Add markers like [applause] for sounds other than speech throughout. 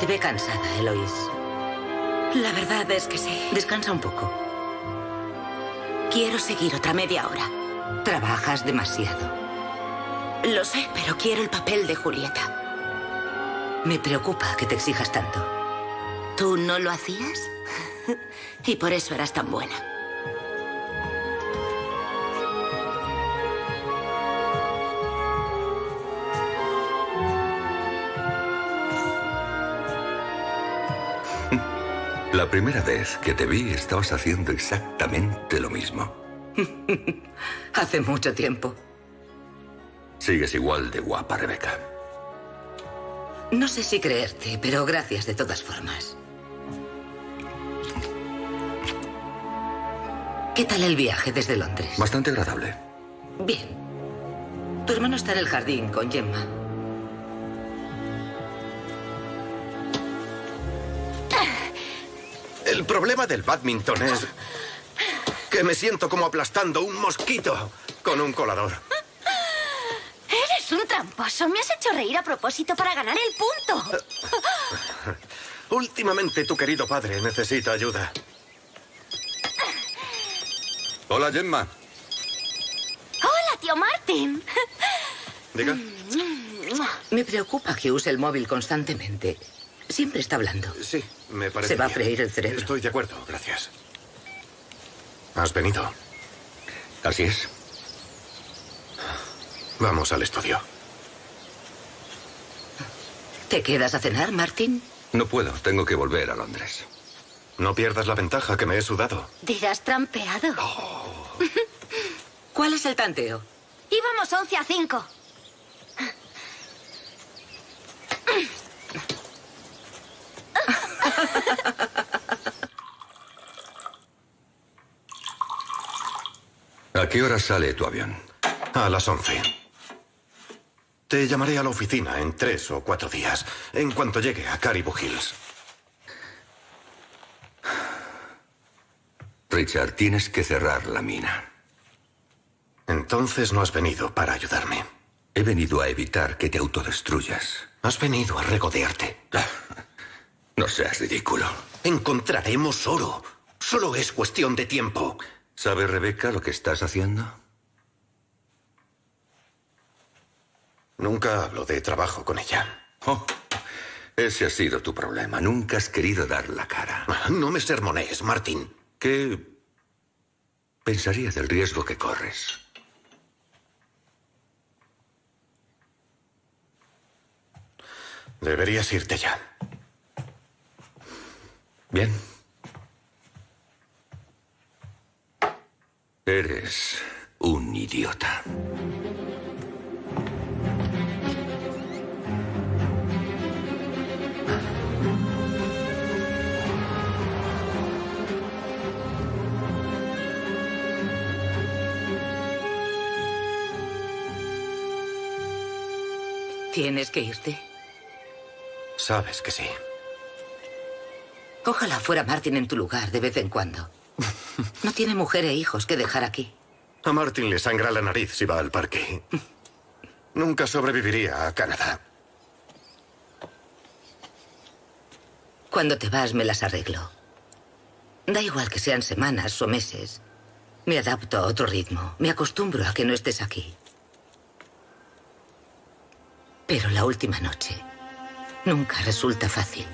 Te ve cansada, Eloís. La verdad es que sí. Descansa un poco. Quiero seguir otra media hora. Trabajas demasiado. Lo sé, pero quiero el papel de Julieta. Me preocupa que te exijas tanto. ¿Tú no lo hacías? [laughs] y por eso eras tan buena. La primera vez que te vi estabas haciendo exactamente lo mismo. [laughs] Hace mucho tiempo. Sigues igual de guapa, Rebeca. No sé si creerte, pero gracias de todas formas. ¿Qué tal el viaje desde Londres? Bastante agradable. Bien. Tu hermano está en el jardín con Gemma. El problema del badminton es que me siento como aplastando un mosquito con un colador. Eres un tramposo. Me has hecho reír a propósito para ganar el punto. Últimamente tu querido padre necesita ayuda. Hola, Gemma. Hola, tío Martin. Diga. Me preocupa que use el móvil constantemente. Siempre está hablando. Sí, me parece. Se va a freír el cerebro. Estoy de acuerdo, gracias. ¿Has venido? Así es. Vamos al estudio. ¿Te quedas a cenar, Martín? No puedo, tengo que volver a Londres. No pierdas la ventaja que me he sudado. Dirás trampeado. [laughs] ¿Cuál es el tanteo? Íbamos 11 a 5. ¿A qué hora sale tu avión? A las 11. Te llamaré a la oficina en tres o cuatro días, en cuanto llegue a Caribou Hills. Richard, tienes que cerrar la mina. Entonces no has venido para ayudarme. He venido a evitar que te autodestruyas. Has venido a regodearte. [laughs] No seas ridículo. Encontraremos oro. Solo es cuestión de tiempo. ¿Sabe Rebeca lo que estás haciendo? Nunca hablo de trabajo con ella. Oh, ese ha sido tu problema. Nunca has querido dar la cara. No me sermonees, Martín. ¿Qué pensaría del riesgo que corres? Deberías irte ya. Bien. Eres un idiota. ¿Tienes que irte? Sabes que sí. Ojalá fuera Martin en tu lugar de vez en cuando. [laughs] No tiene mujer e hijos que dejar aquí. A Martin le sangra la nariz si va al parque. Nunca sobreviviría a Canadá. Cuando te vas me las arreglo. Da igual que sean semanas o meses. Me adapto a otro ritmo. Me acostumbro a que no estés aquí. Pero la última noche nunca resulta fácil.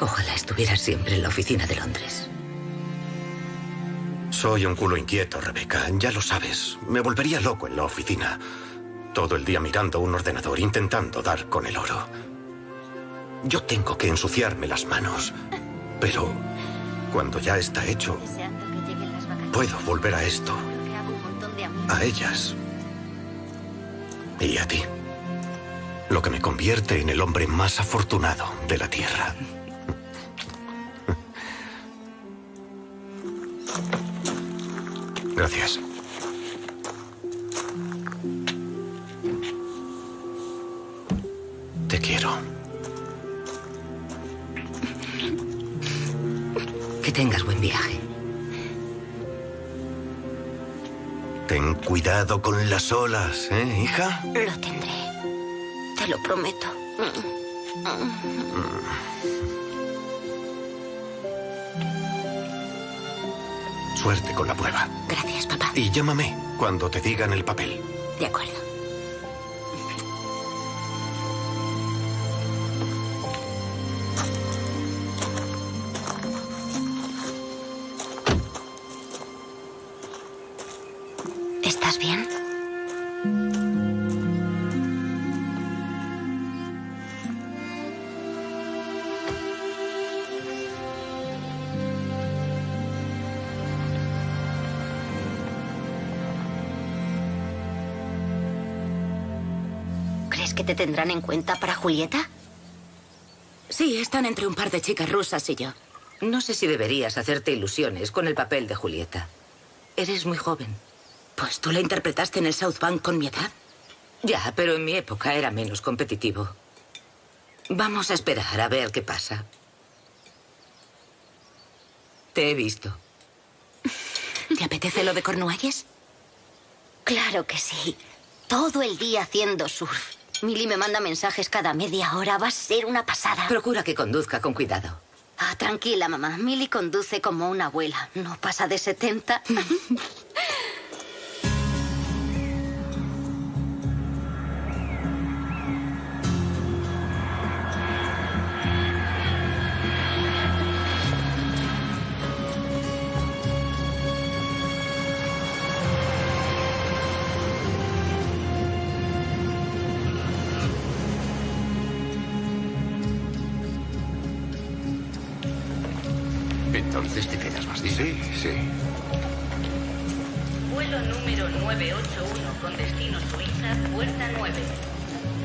Ojalá estuvieras siempre en la oficina de Londres. Soy un culo inquieto, Rebeca. Ya lo sabes. Me volvería loco en la oficina. Todo el día mirando un ordenador, intentando dar con el oro. Yo tengo que ensuciarme las manos. Pero cuando ya está hecho, puedo volver a esto, a ellas y a ti. Lo que me convierte en el hombre más afortunado de la Tierra. Gracias. Te quiero. Que tengas buen viaje. Ten cuidado con las olas, ¿eh, hija? Lo tendré. Te lo prometo. Suerte con la prueba. Gracias, papá. Y llámame cuando te digan el papel. De acuerdo. Tendrán en cuenta para Julieta? Sí, están entre un par de chicas rusas y yo. No sé si deberías hacerte ilusiones con el papel de Julieta. Eres muy joven. Pues tú la interpretaste en el South Bank con mi edad. Ya, pero en mi época era menos competitivo. Vamos a esperar a ver qué pasa. Te he visto. ¿Te apetece lo de Cornualles? Claro que sí. Todo el día haciendo surf. Milly me manda mensajes cada media hora. Va a ser una pasada. Procura que conduzca con cuidado. Ah, tranquila, mamá. Milly conduce como una abuela. No pasa de 70. [laughs] Entonces te quedas más. Sí, sí. Vuelo número 981 con destino Suiza, puerta 9.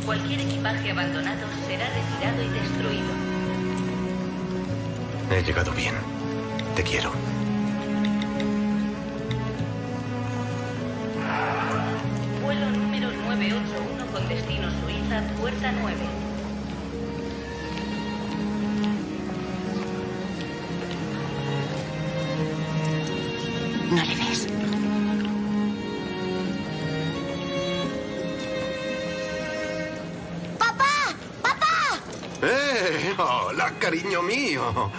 Cualquier equipaje abandonado será retirado y destruido. He llegado bien. Te quiero. Cariño mío!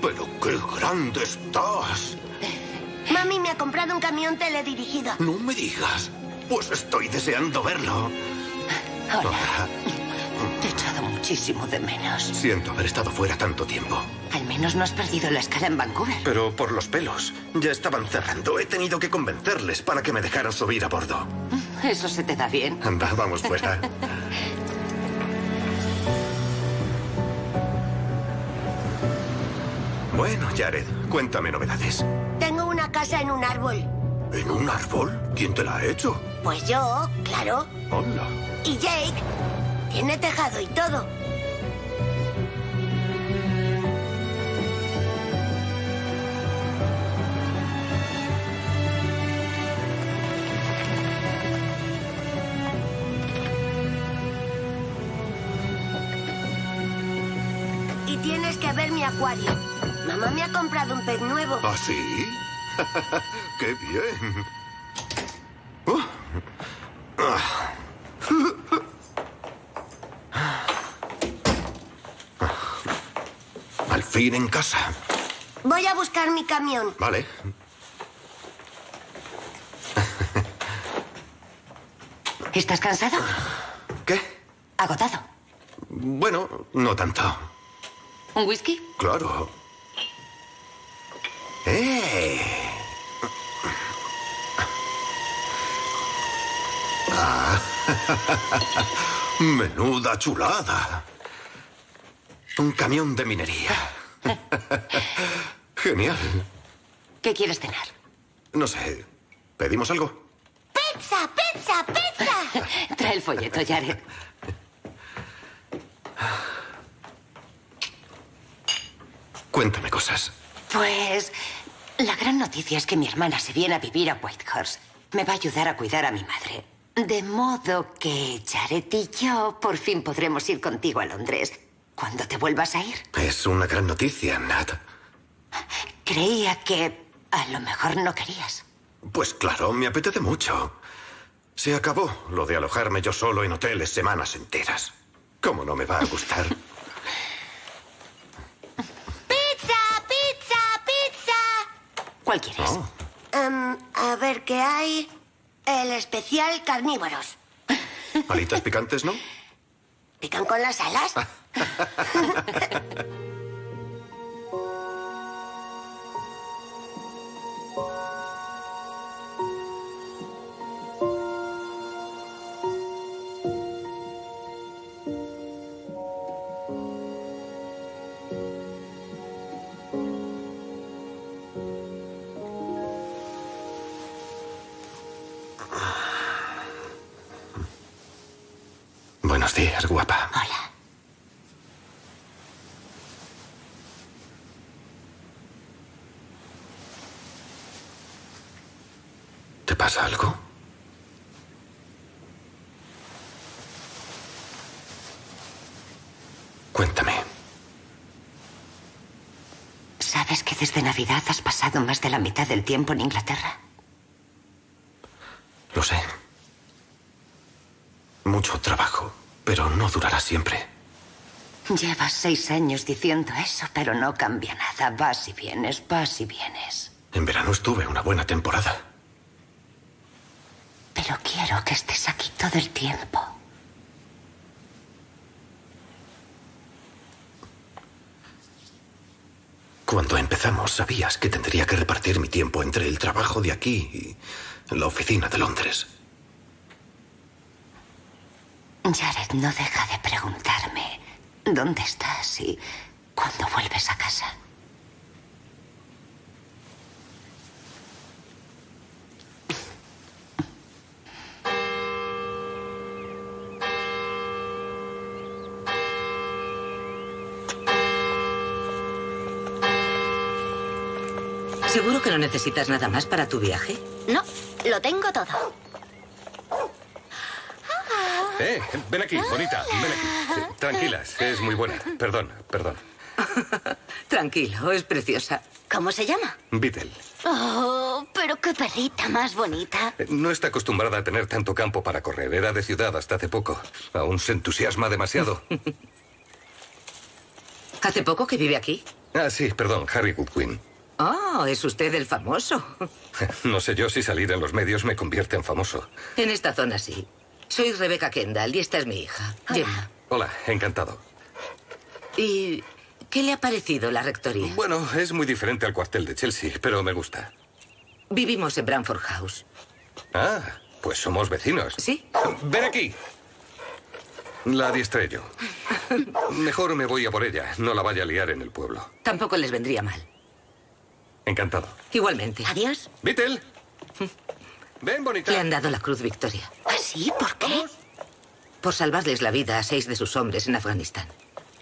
Pero qué grande estás. Mami me ha comprado un camión teledirigido. No me digas. Pues estoy deseando verlo. Hola. Te he echado muchísimo de menos. Siento haber estado fuera tanto tiempo. Al menos no has perdido la escala en Vancouver. Pero por los pelos. Ya estaban cerrando. He tenido que convencerles para que me dejaran subir a bordo. Eso se te da bien. Anda, vamos fuera. [laughs] Bueno, Jared, cuéntame novedades. Tengo una casa en un árbol. ¿En un árbol? ¿Quién te la ha hecho? Pues yo, claro. Hola. Y Jake tiene tejado y todo. Y tienes que ver mi acuario. Un pez nuevo. ¿Ah, sí? [laughs] ¡Qué bien! Ah. Al fin en casa. Voy a buscar mi camión. Vale. ¿Estás cansado? ¿Qué? Agotado. Bueno, no tanto. ¿Un whisky? Claro. ¡Eh! Ah. [laughs] Menuda chulada. Un camión de minería. [laughs] Genial. ¿Qué quieres cenar? No sé. ¿Pedimos algo? ¡Pizza, pizza, pizza! [laughs] Trae el folleto, Jared. Cuéntame cosas. Pues la gran noticia es que mi hermana se viene a vivir a Whitehorse. Me va a ayudar a cuidar a mi madre. De modo que Jared y yo por fin podremos ir contigo a Londres. Cuando te vuelvas a ir? Es una gran noticia, Nat. Creía que a lo mejor no querías. Pues claro, me apetece mucho. Se acabó lo de alojarme yo solo en hoteles semanas enteras. ¿Cómo no me va a gustar? [laughs] ¿Cuál quieres? Oh, Em, a ver qué hay. El especial carnívoros. alitas picantes, ¿no? ¿Pican con las alas? [laughs] pasa algo? Cuéntame. ¿Sabes que desde Navidad has pasado más de la mitad del tiempo en Inglaterra? Lo sé. Mucho trabajo, pero no durará siempre. Llevas seis años diciendo eso, pero no cambia nada. Vas y vienes, vas y vienes. En verano estuve una buena temporada. Quiero que estés aquí todo el tiempo. Cuando empezamos, sabías que tendría que repartir mi tiempo entre el trabajo de aquí y la oficina de Londres. Jared no deja de preguntarme dónde estás y cuándo vuelves a casa. No necesitas nada más para tu viaje? No, lo tengo todo. Eh, ven aquí, bonita, ven aquí. Eh, Tranquilas, es muy buena. Perdón, perdón. [laughs] Tranquilo, es preciosa. ¿Cómo se llama? Beetle. Oh, pero qué perrita más bonita. Eh, No está acostumbrada a tener tanto campo para correr. Era de ciudad hasta hace poco. Aún se entusiasma demasiado. [laughs] ¿Hace poco que vive aquí? Ah, sí, perdón, Harry Goodwin. Oh, es usted el famoso. [laughs] No sé yo si salir en los medios me convierte en famoso. En esta zona sí. Soy Rebecca Kendall y esta es mi hija, Gemma. Hola, encantado. ¿Y qué le ha parecido la rectoría? Bueno, es muy diferente al cuartel de Chelsea, pero me gusta. Vivimos en Bramford House. Ah, pues somos vecinos. ¿Sí? Ven aquí. La adiestré yo. [laughs] Mejor me voy a por ella. No la vaya a liar en el pueblo. Tampoco les vendría mal. Encantado. Igualmente. Adiós. Beetle. Ven, bonita. Le han dado la Cruz Victoria. ¿Ah, sí? ¿Por qué? Por salvarles la vida a seis de sus hombres en Afganistán.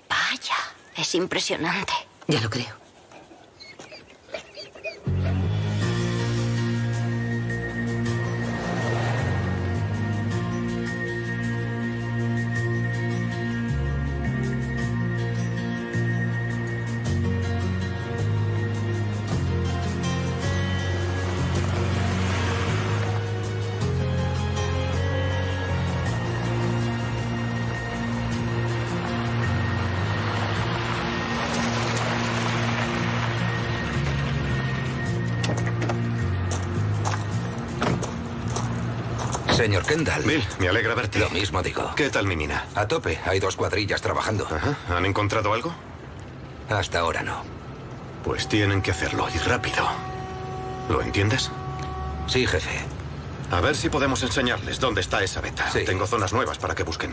Vaya, es impresionante. Ya lo creo. Señor Kendall. Bill, me alegra verte. Lo mismo digo. ¿Qué tal mi mina? A tope. Hay dos cuadrillas trabajando. Ajá. ¿Han encontrado algo? Hasta ahora no. Pues tienen que hacerlo y rápido. ¿Lo entiendes? Sí, jefe. A ver si podemos enseñarles dónde está esa beta. Sí. Tengo zonas nuevas para que busquen.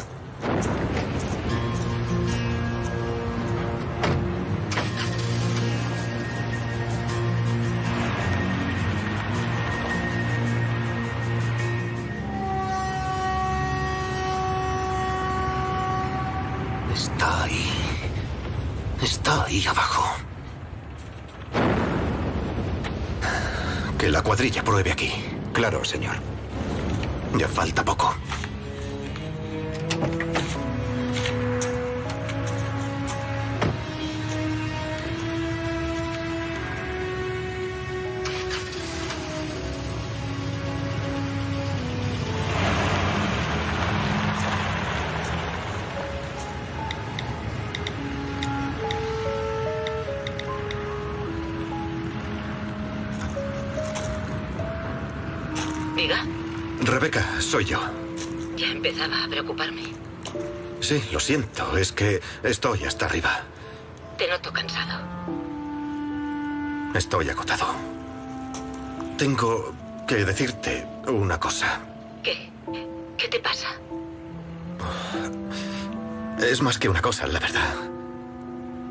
Ahí abajo. Que la cuadrilla pruebe aquí. Claro, señor. Ya falta poco. Sí, lo siento, es que estoy hasta arriba. Te noto cansado. Estoy agotado. Tengo que decirte una cosa. ¿Qué? ¿Qué te pasa? Es más que una cosa, la verdad.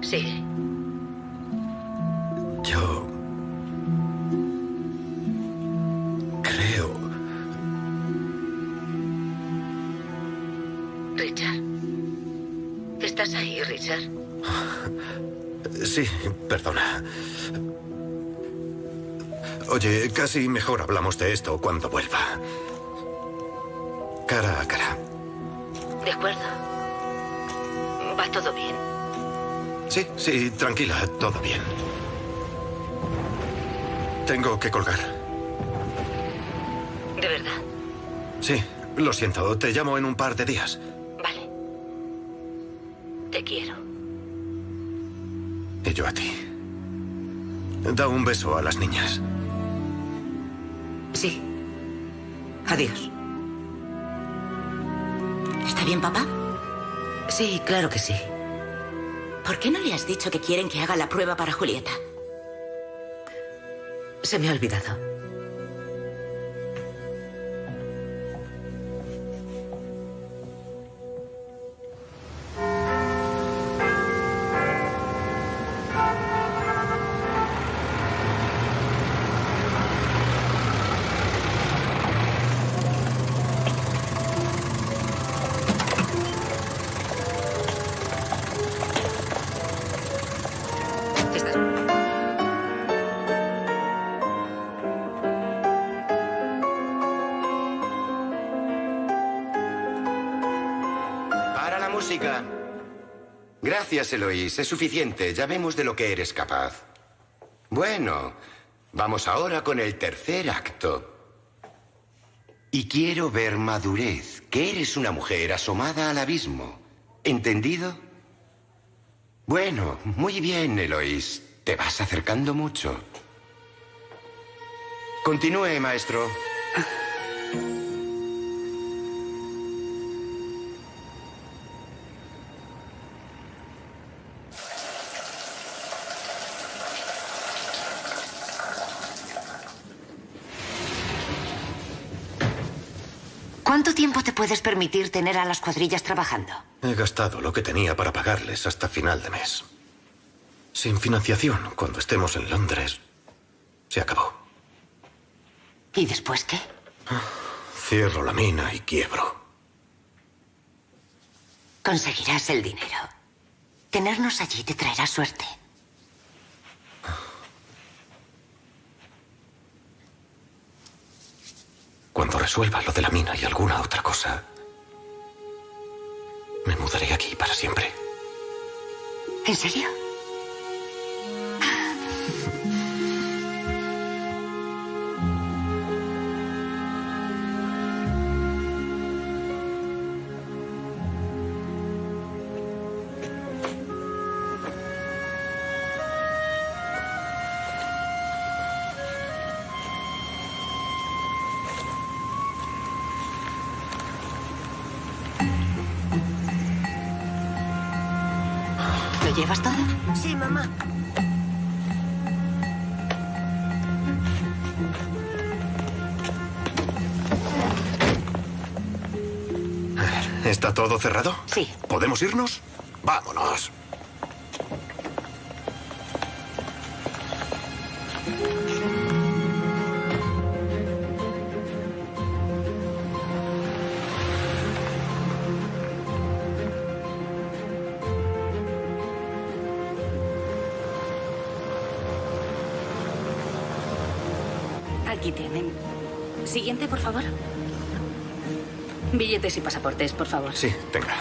Sigue. Sí, perdona. Oye, casi mejor hablamos de esto cuando vuelva. Cara a cara. De acuerdo. Va todo bien. Sí, sí, tranquila, todo bien. Tengo que colgar. ¿De verdad? Sí, lo siento, te llamo en un par de días. Vale. Te quiero. Yo a ti. Da un beso a las niñas. Sí. Adiós. ¿Está bien, papá? Sí, claro que sí. ¿Por qué no le has dicho que quieren que haga la prueba para Julieta? Se me ha olvidado. Gracias, Eloís. Es suficiente. Ya vemos de lo que eres capaz. Bueno, vamos ahora con el tercer acto. Y quiero ver madurez, que eres una mujer asomada al abismo. ¿Entendido? Bueno, muy bien, Eloís. Te vas acercando mucho. Continúe, maestro. Puedes permitir tener a las cuadrillas trabajando? He gastado lo que tenía para pagarles hasta final de mes. Sin financiación, cuando estemos en Londres, se acabó. ¿Y después qué? Cierro la mina y quiebro. Conseguirás el dinero. Tenernos allí te traerá suerte. Cuando resuelva lo de la mina y alguna otra cosa, me mudaré aquí para siempre. ¿En serio? Todo cerrado? Sí. ¿Podemos irnos? Vámonos. Aquí tienen. Siguiente, por favor. Billetes y pasaportes, por favor. Sí, tenga.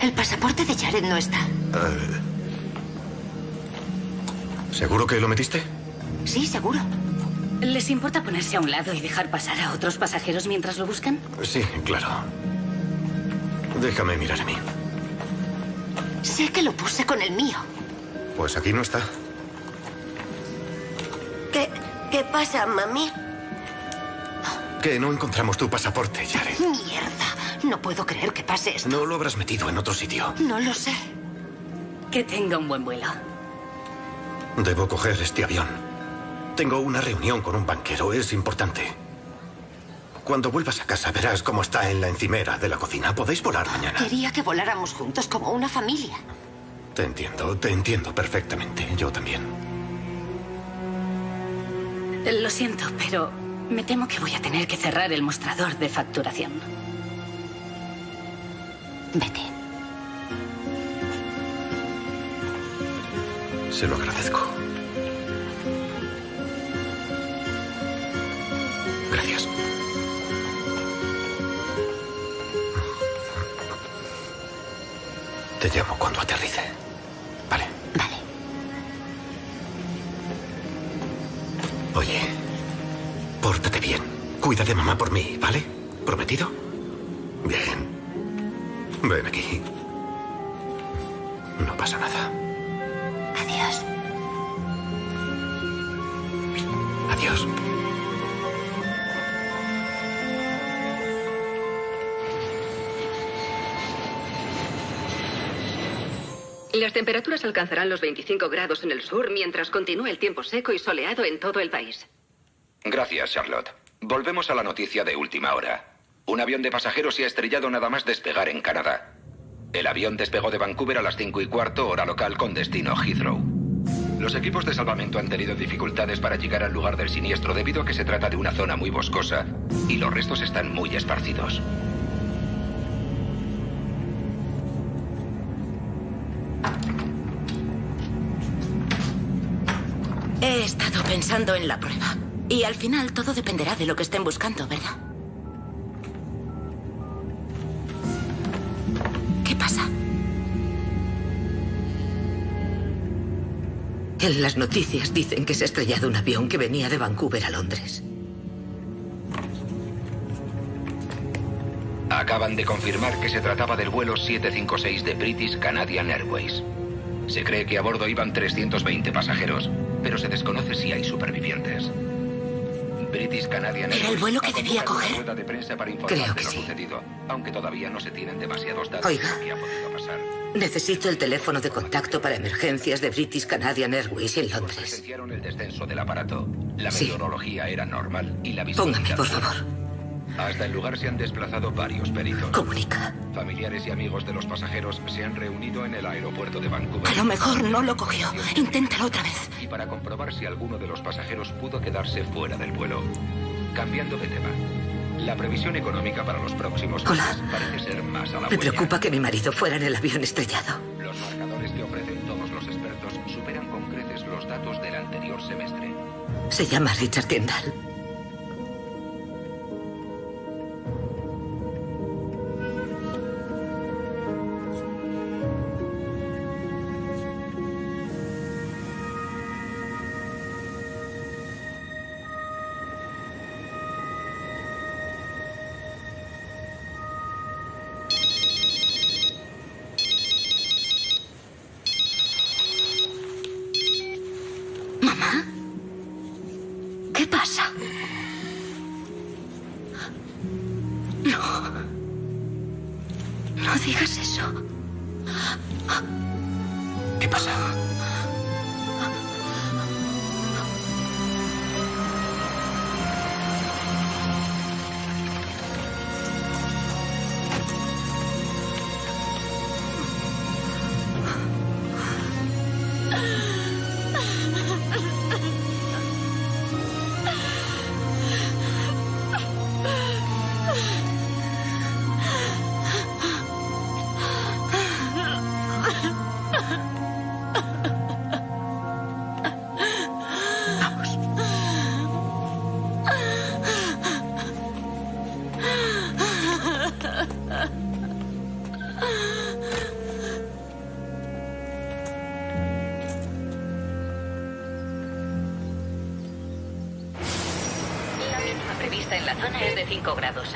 El pasaporte de Jared no está. Eh, ¿Seguro que lo metiste? Sí, seguro. ¿Les importa ponerse a un lado y dejar pasar a otros pasajeros mientras lo buscan? Sí, claro. Déjame mirar a mí. Sé que lo puse con el mío. Pues aquí no está. Pasa, mami? Que no encontramos tu pasaporte, Jared. Mierda. No puedo creer que pase esto. No lo habrás metido en otro sitio. No lo sé. Que tenga un buen vuelo. Debo coger este avión. Tengo una reunión con un banquero. Es importante. Cuando vuelvas a casa verás cómo está en la encimera de la cocina. Podéis volar mañana. Quería que voláramos juntos como una familia. Te entiendo, te entiendo perfectamente. Yo también. Lo siento, pero me temo que voy a tener que cerrar el mostrador de facturación. Vete. Se lo agradezco. Gracias. Te llamo cuando aterrice. Oye, pórtate bien. Cuida de mamá por mí, ¿vale? ¿Prometido? Bien. Ven aquí. No pasa nada. Las temperaturas alcanzarán los 25 grados en el sur mientras continúe el tiempo seco y soleado en todo el país. Gracias, Charlotte. Volvemos a la noticia de última hora. Un avión de pasajeros se ha estrellado nada más despegar en Canadá. El avión despegó de Vancouver a las 5 y cuarto hora local con destino Heathrow. Los equipos de salvamento han tenido dificultades para llegar al lugar del siniestro debido a que se trata de una zona muy boscosa y los restos están muy esparcidos. He estado pensando en la prueba. Y al final todo dependerá de lo que estén buscando, ¿verdad? ¿Qué pasa? En las noticias dicen que se ha estrellado un avión que venía de Vancouver a Londres. Acaban de confirmar que se trataba del vuelo 756 de British Canadian Airways. Se cree que a bordo iban 320 pasajeros, pero se desconoce si hay supervivientes. British Canadian ¿Era el vuelo que debía coger? de prensa para Creo de que lo sí. sucedido, aunque todavía no se tienen demasiados datos Oiga. de que ha podido pasar. Necesito el teléfono de contacto para emergencias de British Canadian Airways en Londres. El descenso del aparato. La Sí. meteorología era normal y la visibilidad... Póngame, por favor. Hasta el lugar se han desplazado varios peritos. Comunica. Familiares y amigos de los pasajeros se han reunido en el aeropuerto de Vancouver. A lo mejor no lo cogió. Inténtalo otra vez. Y para comprobar si alguno de los pasajeros pudo quedarse fuera del vuelo. Cambiando de tema. La previsión económica para los próximos Hola. meses parece ser más a la Me buena. preocupa que mi marido fuera en el avión estrellado. Los marcadores que ofrecen todos los expertos superan con creces los datos del anterior semestre. Se llama Richard Kendall.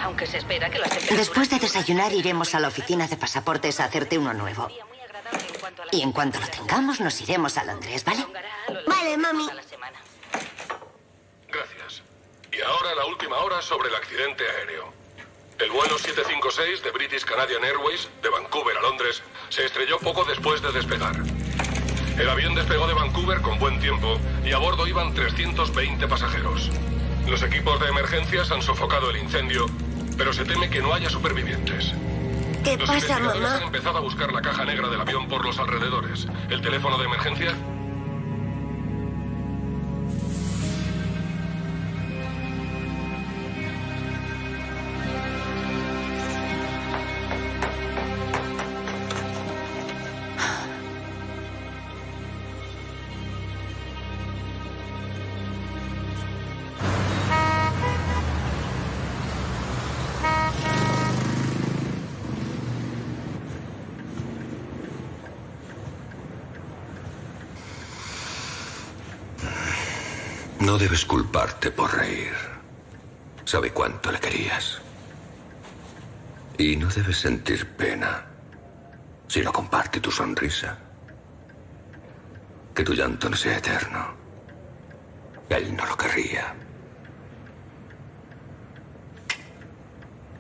Aunque se espera que las temperaturas... Después de desayunar iremos a la oficina de pasaportes a hacerte uno nuevo. Y en cuanto lo tengamos nos iremos a Londres, ¿vale? Vale, mami. semana. Y ahora la última hora sobre el accidente aéreo. El vuelo 756 de British Canadian Airways, de Vancouver a Londres, se estrelló poco después de despegar. El avión despegó de Vancouver con buen tiempo y a bordo iban 320 pasajeros. Los equipos de emergencias han sofocado el incendio, pero se teme que no haya supervivientes. ¿Qué Los pasa, mamá? han empezado a buscar la caja negra del avión por los alrededores. ¿El teléfono de emergencia? No debes culparte por reír. Sabe cuánto le querías. Y no debes sentir pena si no comparte tu sonrisa. Que tu llanto no sea eterno. Él no lo querría.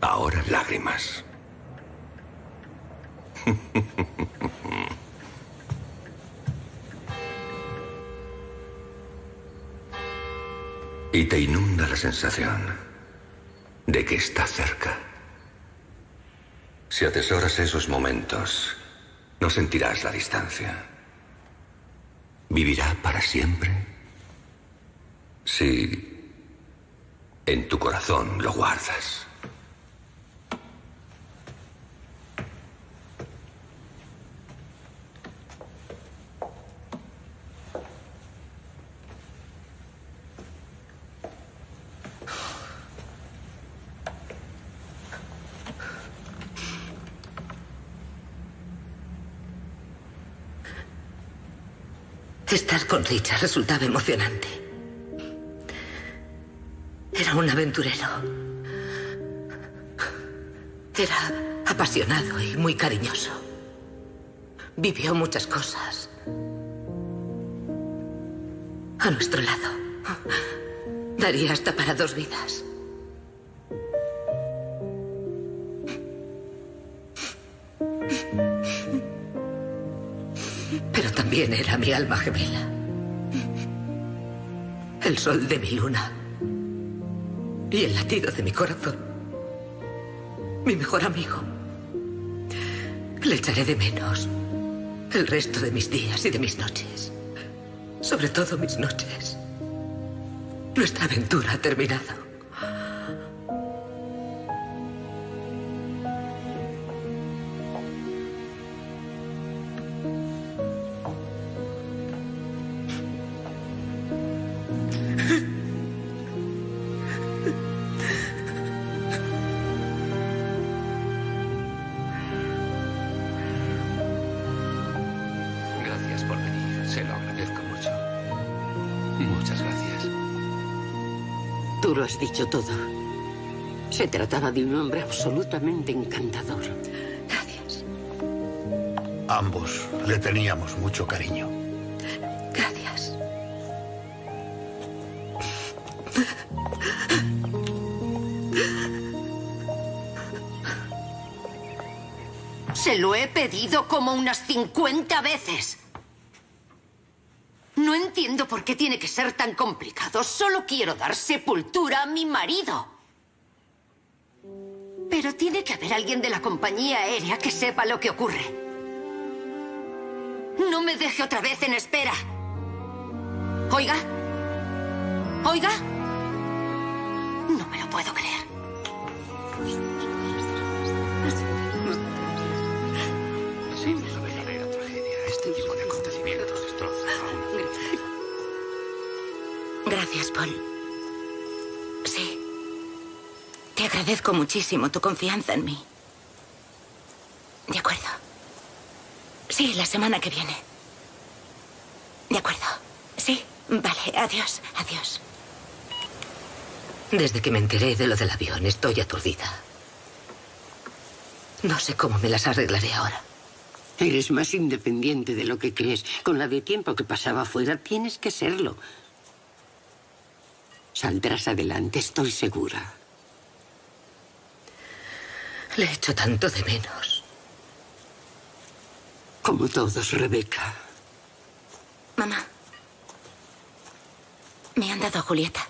Ahora lágrimas. [laughs] y te inunda la sensación de que está cerca. Si atesoras esos momentos, no sentirás la distancia. Vivirá para siempre si en tu corazón lo guardas. Estar con Richard resultaba emocionante. Era un aventurero. Era apasionado y muy cariñoso. Vivió muchas cosas. A nuestro lado. Daría hasta para dos vidas. También era mi alma gemela. El sol de mi luna. Y el latido de mi corazón. Mi mejor amigo. Le echaré de menos el resto de mis días y de mis noches. Sobre todo mis noches. Nuestra aventura ha terminado. Dicho todo. Se trataba de un hombre absolutamente encantador. Ambos le teníamos mucho cariño. Gracias. Se lo he pedido como unas 50 veces. Por qué tiene que ser tan complicado. Solo quiero dar sepultura a mi marido. Pero tiene que haber alguien de la compañía aérea que sepa lo que ocurre. No me deje otra vez en espera. Oiga. Oiga. Agradezco muchísimo tu confianza en mí. De acuerdo. Sí, la semana que viene. De acuerdo. Sí, vale. Adiós, adiós. Desde que me enteré de lo del avión, estoy aturdida. No sé cómo me las arreglaré ahora. Eres más independiente de lo que crees. Con la de tiempo que pasaba fuera, tienes que serlo. Saldrás adelante, estoy segura. Le echo tanto de menos. Como todos, Rebeca. Mamá. Me han dado a Julieta.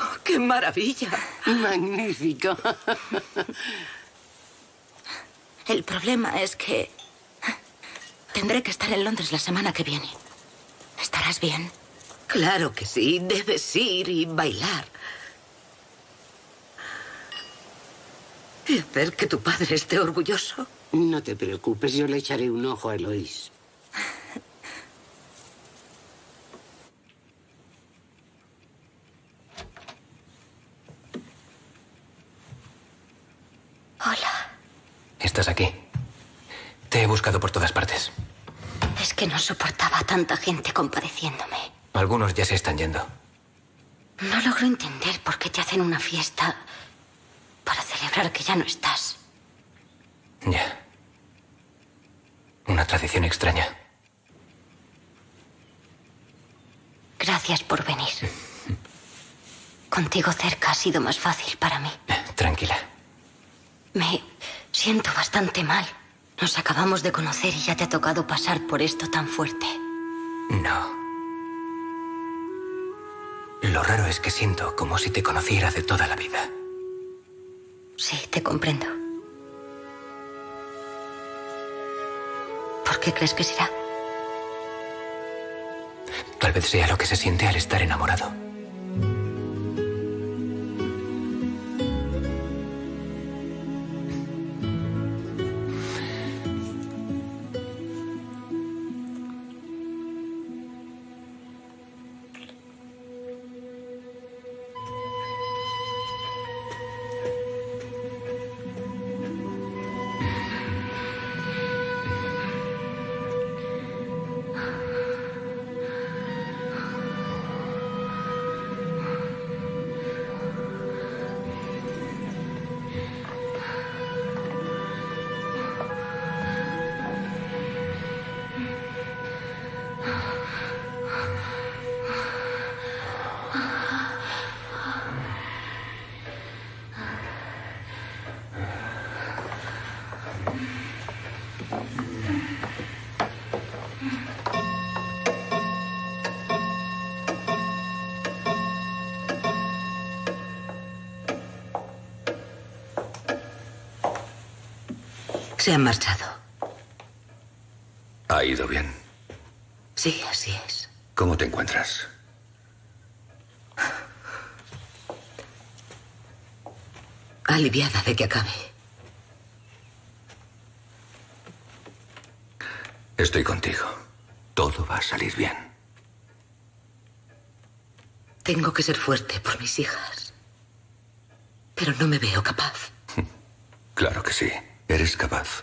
Oh, ¡Qué maravilla! Magnífico. [laughs] El problema es que tendré que estar en Londres la semana que viene. ¿Estarás bien? Claro que sí. Debes ir y bailar. Y hacer que tu padre esté orgulloso. No te preocupes, yo le echaré un ojo a Eloís. Hola. Estás aquí. Te he buscado por todas partes. Es que no soportaba a tanta gente compadeciéndome. Algunos ya se están yendo. No logro entender por qué te hacen una fiesta para celebrar que ya no estás. Ya. Una tradición extraña. Gracias por venir. [laughs] Contigo cerca ha sido más fácil para mí. Tranquila. Me siento bastante mal. Nos acabamos de conocer y ya te ha tocado pasar por esto tan fuerte. No. Lo raro es que siento como si te conociera de toda la vida. Sí, te comprendo. ¿Por qué crees que será? Tal vez sea lo que se siente al estar enamorado. Se han marchado. ¿Ha ido bien? Sí, así es. ¿Cómo te encuentras? Aliviada de que acabe. Estoy contigo. Todo va a salir bien. Tengo que ser fuerte por mis hijas. Pero no me veo capaz. [laughs] Claro que sí. Eres capaz.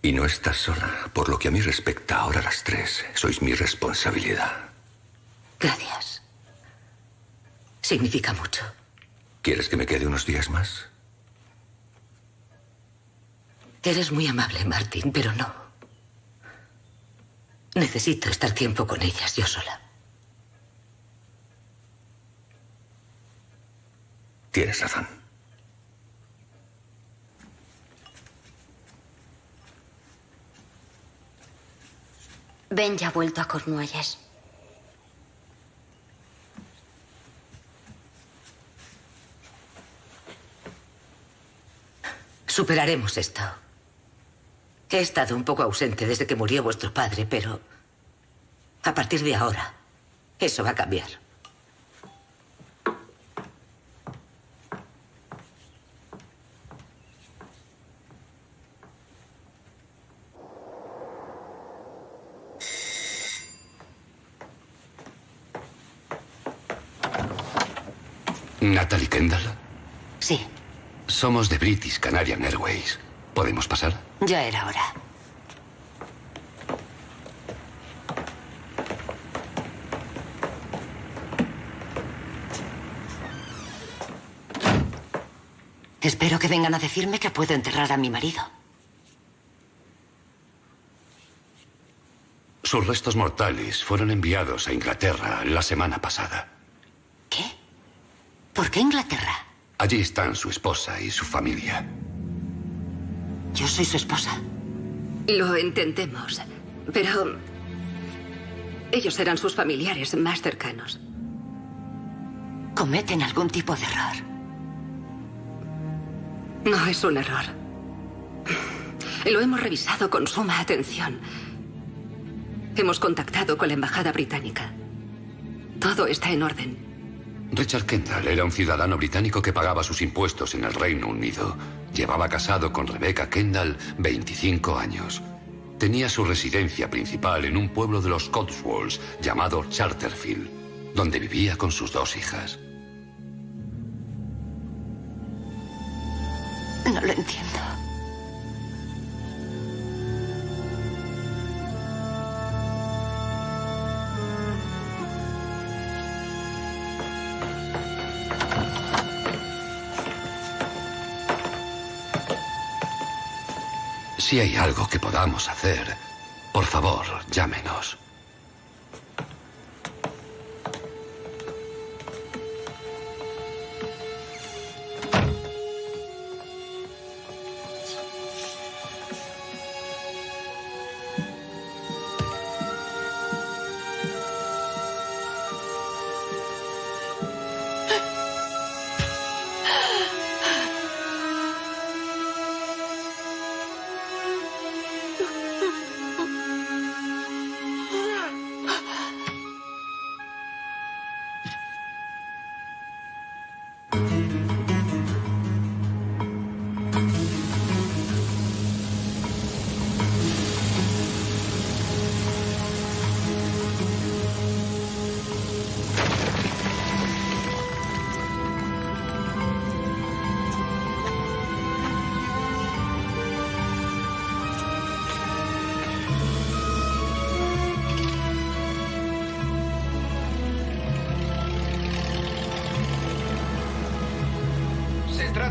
Y no estás sola. Por lo que a mí respecta, ahora las tres sois mi responsabilidad. Gracias. Significa mucho. ¿Quieres que me quede unos días más? Eres muy amable, Martín, pero no. Necesito estar tiempo con ellas yo sola. Tienes razón. Ben ya ha vuelto a Cornualles. Superaremos esto. He estado un poco ausente desde que murió vuestro padre, pero a partir de ahora, eso va a cambiar. Natalie Kendall. Sí, Somos de British Canadian Airways. ¿Podemos pasar? ya era hora. Espero que vengan a decirme que puedo enterrar a mi marido. Sus restos mortales fueron enviados a Inglaterra la semana pasada. ¿Por qué Inglaterra? Allí están su esposa y su familia. Yo soy su esposa. Lo entendemos, pero ellos eran sus familiares más cercanos. Cometen algún tipo de error. No es un error. Lo hemos revisado con suma atención. Hemos contactado con la Embajada Británica. Todo está en orden. Richard Kendall era un ciudadano británico que pagaba sus impuestos en el Reino Unido. Llevaba casado con Rebecca Kendall 25 años. Tenía su residencia principal en un pueblo de los Cotswolds llamado Charterfield, donde vivía con sus dos hijas. No lo entiendo. Si hay algo que podamos hacer, por favor, llámenos.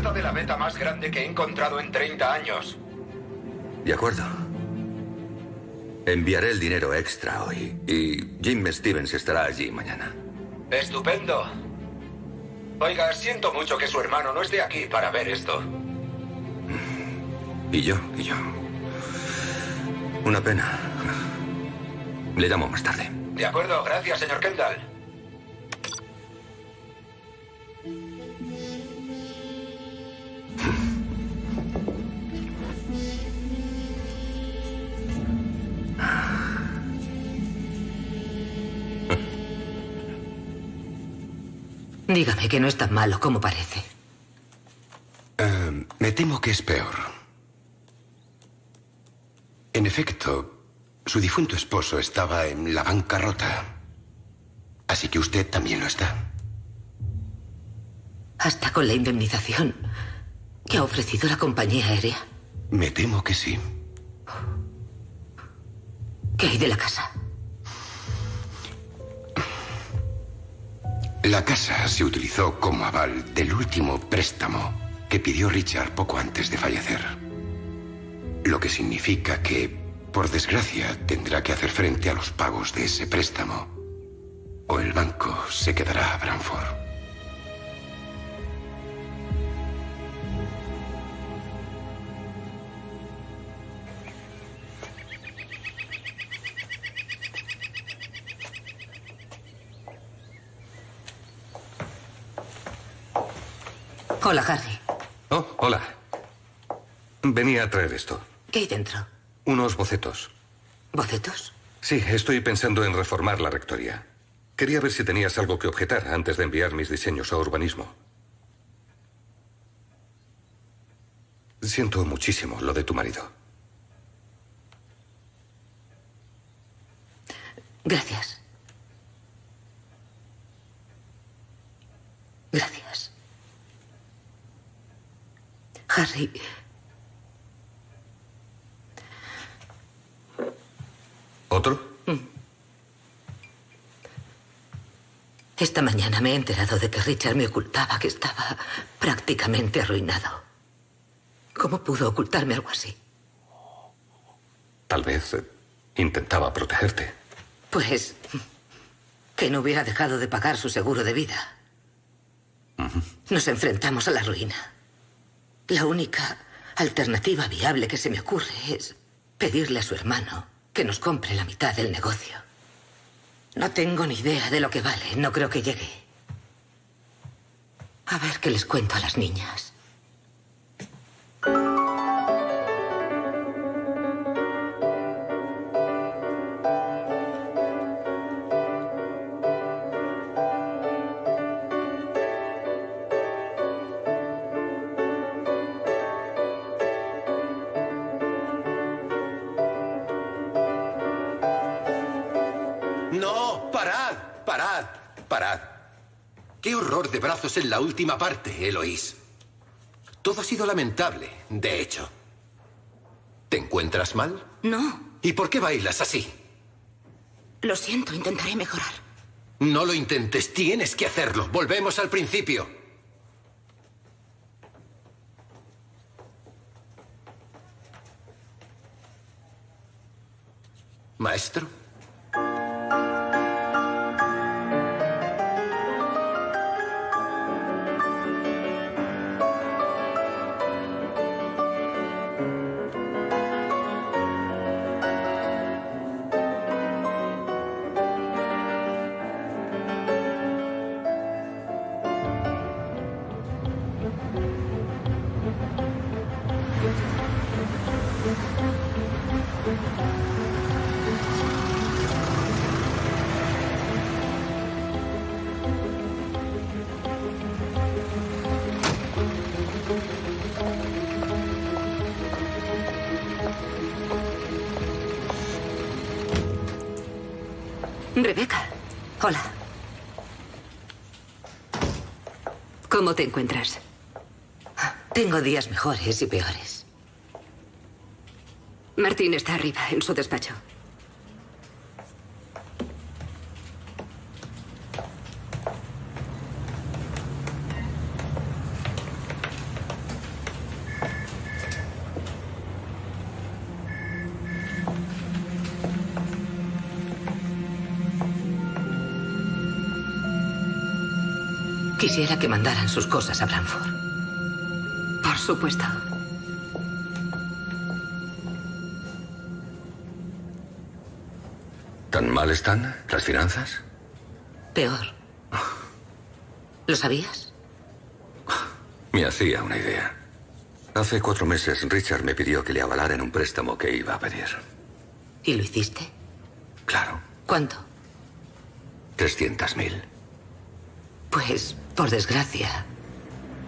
Trata de la beta más grande que he encontrado en 30 años. De acuerdo. Enviaré el dinero extra hoy y Jim Stevens estará allí mañana. Estupendo. Oiga, siento mucho que su hermano no esté aquí para ver esto. Y yo, y yo. Una pena. Le llamo más tarde. De acuerdo, gracias, señor Kendall. Dígame que no es tan malo como parece. Eh, me temo que es peor. En efecto, su difunto esposo estaba en la bancarrota. Así que usted también lo está. Hasta con la indemnización que ha ofrecido la compañía aérea. Me temo que sí. ¿Qué hay de la casa? La casa se utilizó como aval del último préstamo que pidió Richard poco antes de fallecer. Lo que significa que, por desgracia, tendrá que hacer frente a los pagos de ese préstamo. O el banco se quedará a Branford. Hola, Harry. Oh, hola. Venía a traer esto. ¿Qué hay dentro? Unos bocetos. ¿Bocetos? Sí, estoy pensando en reformar la rectoría. Quería ver si tenías algo que objetar antes de enviar mis diseños a urbanismo. Siento muchísimo lo de tu marido. Gracias. Gracias. Harry. ¿Otro? Esta mañana me he enterado de que Richard me ocultaba que estaba prácticamente arruinado. ¿Cómo pudo ocultarme algo así? Tal vez eh, intentaba protegerte. Pues que no hubiera dejado de pagar su seguro de vida. Nos enfrentamos a la ruina. La única alternativa viable que se me ocurre es pedirle a su hermano que nos compre la mitad del negocio. No tengo ni idea de lo que vale. No creo que llegue. A ver qué les cuento a las niñas. En la última parte, Eloís. Todo ha sido lamentable, de hecho. ¿Te encuentras mal? No, ¿Y por qué bailas así? lo siento, intentaré mejorar. No lo intentes, tienes que hacerlo. Volvemos al principio. Maestro. Te encuentras? Tengo días mejores y peores. Martín está arriba, en su despacho. Quisiera que mandaran sus cosas a Branford. Por supuesto. ¿Tan mal están las finanzas? Peor. ¿Lo sabías? Me hacía una idea. Hace cuatro meses Richard me pidió que le avalara en un préstamo que iba a pedir. ¿Y lo hiciste? Claro. ¿Cuánto? 300.000. Pues, por desgracia,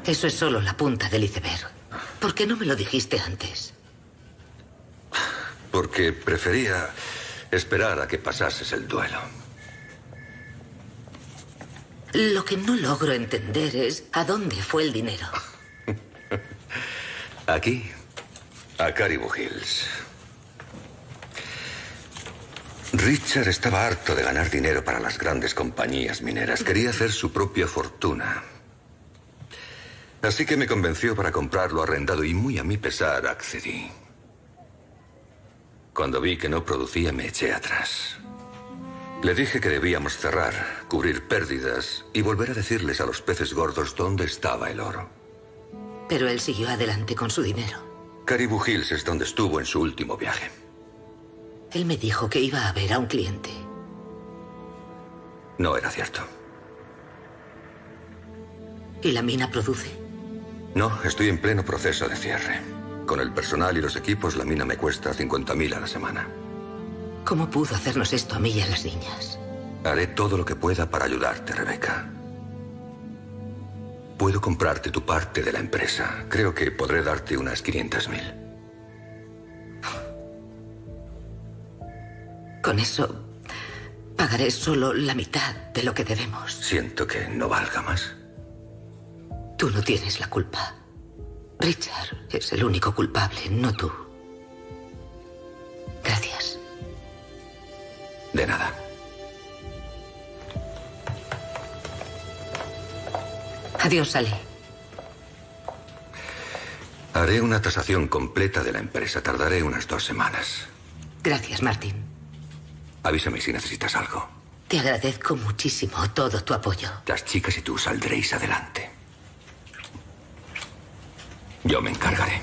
eso es solo la punta del iceberg. ¿Por qué no me lo dijiste antes? Porque prefería esperar a que pasases el duelo. Lo que no logro entender es a dónde fue el dinero. [laughs] Aquí, a Caribou Hills. Richard estaba harto de ganar dinero para las grandes compañías mineras. Quería hacer su propia fortuna. Así que me convenció para comprarlo arrendado y muy a mi pesar accedí. Cuando vi que no producía me eché atrás. Le dije que debíamos cerrar, cubrir pérdidas y volver a decirles a los peces gordos dónde estaba el oro. Pero él siguió adelante con su dinero. Caribou Hills es donde estuvo en su último viaje. Él me dijo que iba a ver a un cliente. No era cierto. ¿Y la mina produce? No, estoy en pleno proceso de cierre. Con el personal y los equipos, la mina me cuesta 50.000 a la semana. ¿Cómo pudo hacernos esto a mí y a las niñas? Haré todo lo que pueda para ayudarte, Rebeca. Puedo comprarte tu parte de la empresa. Creo que podré darte unas 500.000. Con eso pagaré solo la mitad de lo que debemos. Siento que no valga más. Tú no tienes la culpa. Richard es el único culpable, no tú. Gracias. De nada. Adiós, Ale. Haré una tasación completa de la empresa. Tardaré unas dos semanas. Gracias, Martín. Avísame si necesitas algo. Te agradezco muchísimo todo tu apoyo. Las chicas y tú saldréis adelante. Yo me encargaré.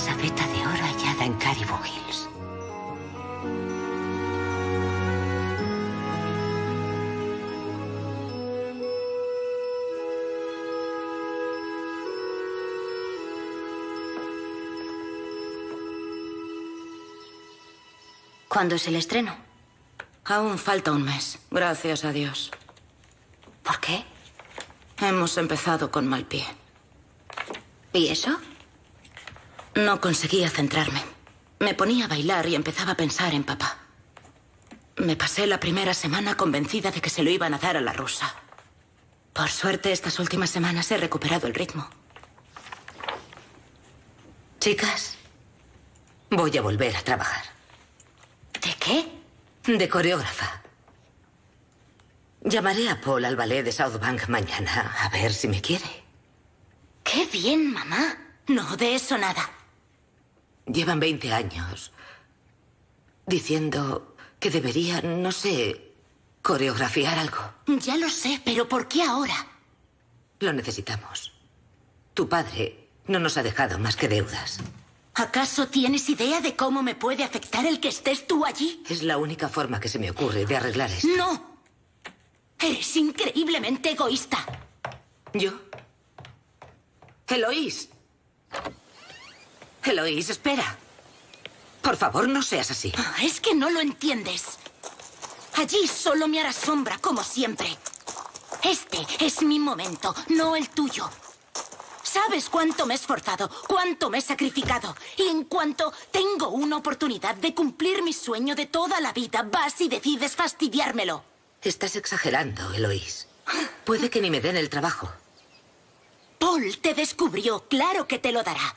Inmensa veta de oro hallada en Caribou Hills. ¿Cuándo es el estreno? Aún falta un mes, gracias a Dios. ¿Por qué? Hemos empezado con mal pie. ¿Y eso? No conseguía centrarme. Me ponía a bailar y empezaba a pensar en papá. Me pasé la primera semana convencida de que se lo iban a dar a la rusa. Por suerte, estas últimas semanas he recuperado el ritmo. Chicas, voy a volver a trabajar. ¿De qué? De coreógrafa. Llamaré a Paul al ballet de South Bank mañana, a ver si me quiere. ¡Qué bien, mamá! No, de eso nada. Llevan 20 años diciendo que debería, no sé, coreografiar algo. Ya lo sé, pero ¿por qué ahora? Lo necesitamos. Tu padre no nos ha dejado más que deudas. ¿Acaso tienes idea de cómo me puede afectar el que estés tú allí? Es la única forma que se me ocurre de arreglar esto. ¡No! Eres increíblemente egoísta. ¿Yo? Eloís. Eloís, espera. Por favor, no seas así. Ah, Es que no lo entiendes. Allí solo me hará sombra, como siempre. Este es mi momento, no el tuyo. Sabes cuánto me he esforzado, cuánto me he sacrificado. Y en cuanto tengo una oportunidad de cumplir mi sueño de toda la vida, vas y decides fastidiármelo. Estás exagerando, Eloís. Puede que ni me den el trabajo. Paul te descubrió, claro que te lo dará.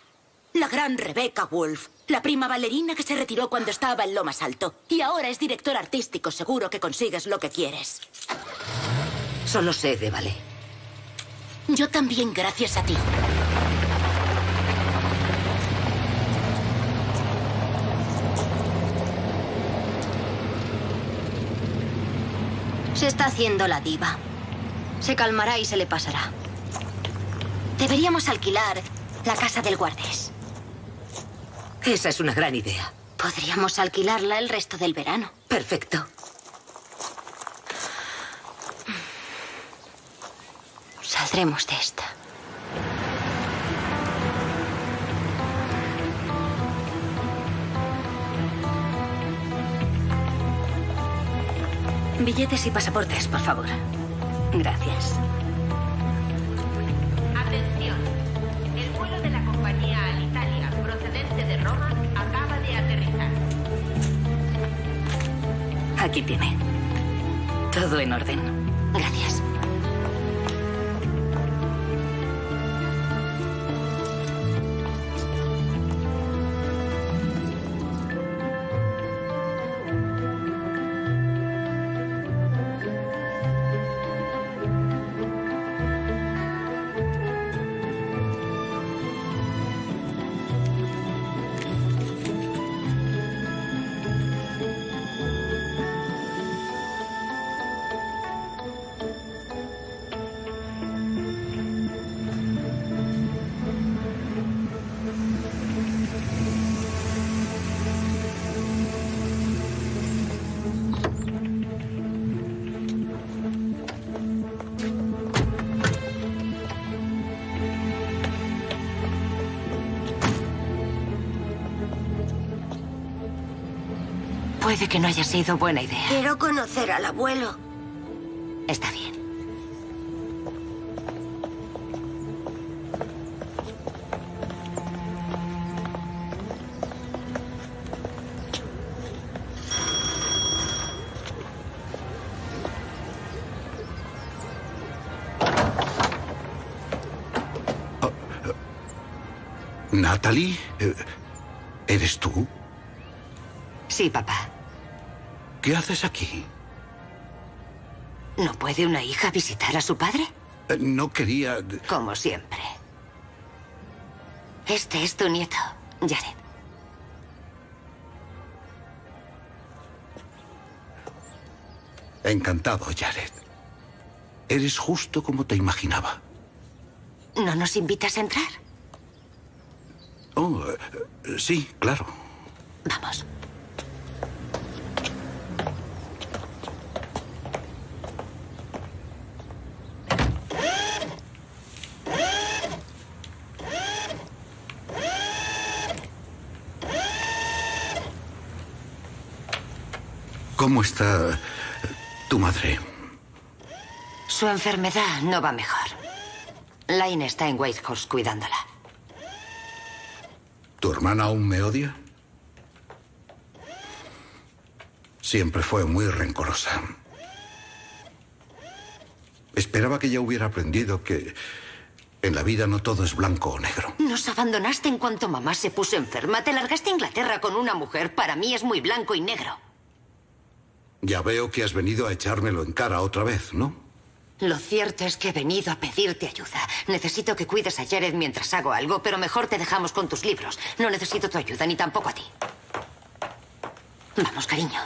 La gran Rebecca Wolf, la prima bailarina que se retiró cuando estaba en lo más alto. Y ahora es director artístico, seguro que consigues lo que quieres. Solo sé de ballet. Yo también, gracias a ti. Se está haciendo la diva. Se calmará y se le pasará. Deberíamos alquilar la casa del guardés. Esa es una gran idea. Podríamos alquilarla el resto del verano. Perfecto. Saldremos de esta. Billetes y pasaportes, por favor. Gracias. Aquí tiene. Todo en orden. Gracias. Que no haya sido buena idea. Quiero conocer al abuelo. Está bien. Natalie, eh, ¿eres tú? Sí, papá. ¿Qué haces aquí? ¿No puede una hija visitar a su padre? Eh, No quería... Como siempre. Este es tu nieto, Jared. Encantado, Jared. Eres justo como te imaginaba. ¿No nos invitas a entrar? Oh, eh, sí, claro. Vamos. ¿Cómo está tu madre? Su enfermedad no va mejor. Laine está en Whitehorse cuidándola. ¿Tu hermana aún me odia? Siempre fue muy rencorosa. Esperaba que ya hubiera aprendido que en la vida no todo es blanco o negro. Nos abandonaste en cuanto mamá se puso enferma. Te largaste a Inglaterra con una mujer. Para mí es muy blanco y negro. Ya veo que has venido a echármelo en cara otra vez, ¿no? Lo cierto es que he venido a pedirte ayuda. Necesito que cuides a Jared mientras hago algo, pero mejor te dejamos con tus libros. No necesito tu ayuda, ni tampoco a ti. Vamos, cariño.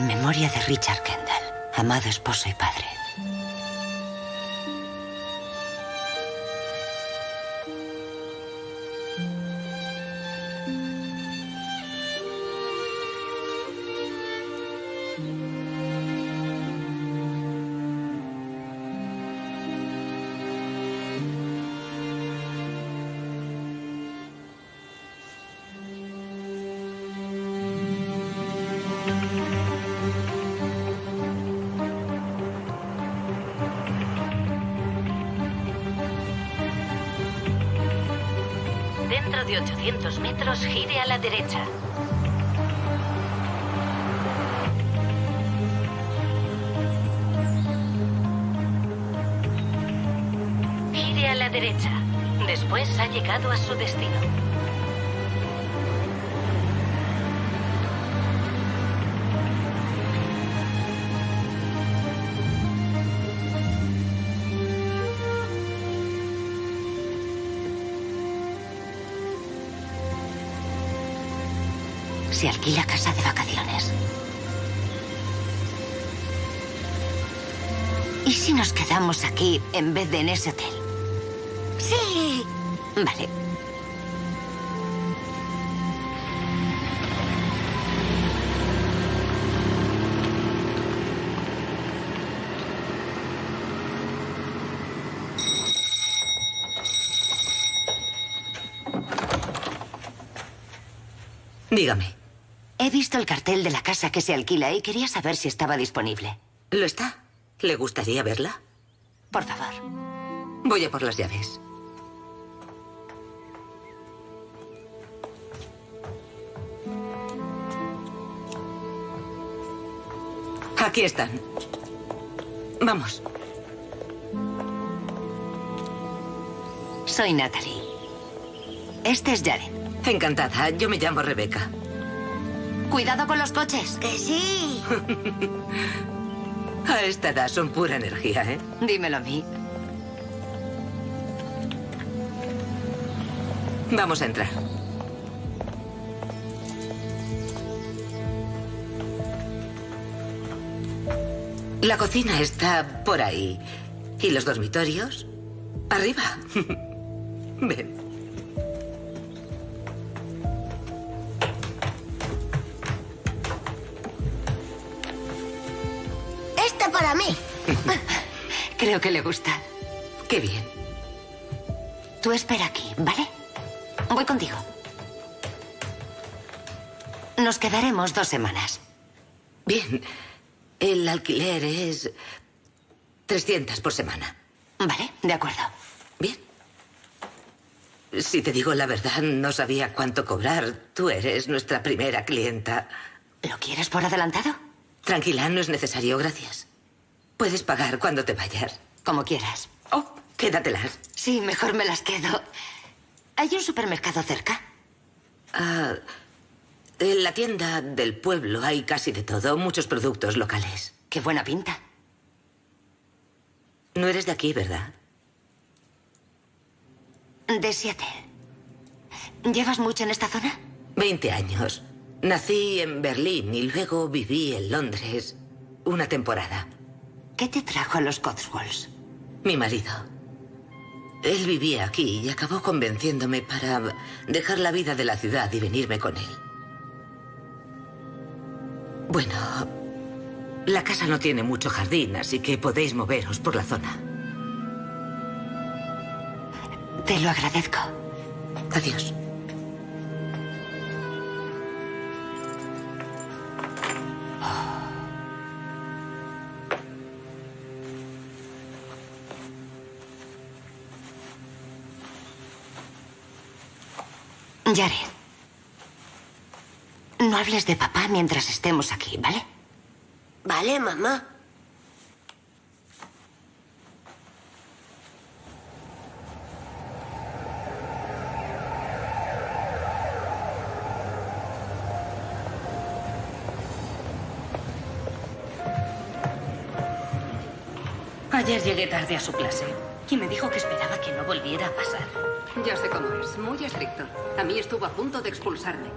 En memoria de Richard Kendall, amado esposo y padre. Metros, gire a la derecha. Se alquila casa de vacaciones. ¿Y si nos quedamos aquí en vez de en ese hotel? Sí. Vale. Dígame. He visto el cartel de la casa que se alquila y quería saber si estaba disponible. ¿Lo está? ¿Le gustaría verla? Por favor. Voy a por las llaves. Aquí están. Vamos. Soy Natalie. Este es Jared. Encantada. Yo me llamo Rebeca. Cuidado con los coches. Que sí. [laughs] A esta edad son pura energía, ¿eh? Dímelo a mí. Vamos a entrar. La cocina está por ahí. ¿Y los dormitorios? Arriba. [laughs] Ven. Creo que le gusta. Qué bien. Tú espera aquí, ¿vale? Voy contigo. Nos quedaremos dos semanas. Bien. El alquiler es 300 por semana. Vale, de acuerdo. Bien. Si te digo la verdad, no sabía cuánto cobrar. Tú eres nuestra primera clienta. ¿Lo quieres por adelantado? Tranquila, no es necesario, gracias. Puedes pagar cuando te vayas. Como quieras. Oh, quédatelas. Sí, mejor me las quedo. ¿Hay un supermercado cerca? Ah, en la tienda del pueblo hay casi de todo, muchos productos locales. Qué buena pinta. No eres de aquí, ¿verdad? De siete. ¿Llevas mucho en esta zona? Veinte años. Nací en Berlín y luego viví en Londres una temporada. ¿Qué te trajo a los Cotswolds? Mi marido. Él vivía aquí y acabó convenciéndome para dejar la vida de la ciudad y venirme con él. Bueno, la casa no tiene mucho jardín, así que podéis moveros por la zona. Te lo agradezco. Adiós. Jared. No hables de papá mientras estemos aquí, ¿vale? Vale, mamá. Ayer llegué tarde a su clase y me dijo que esperaba que no volviera a pasar. Ya sé cómo es, muy estricto. A mí estuvo a punto de expulsarme.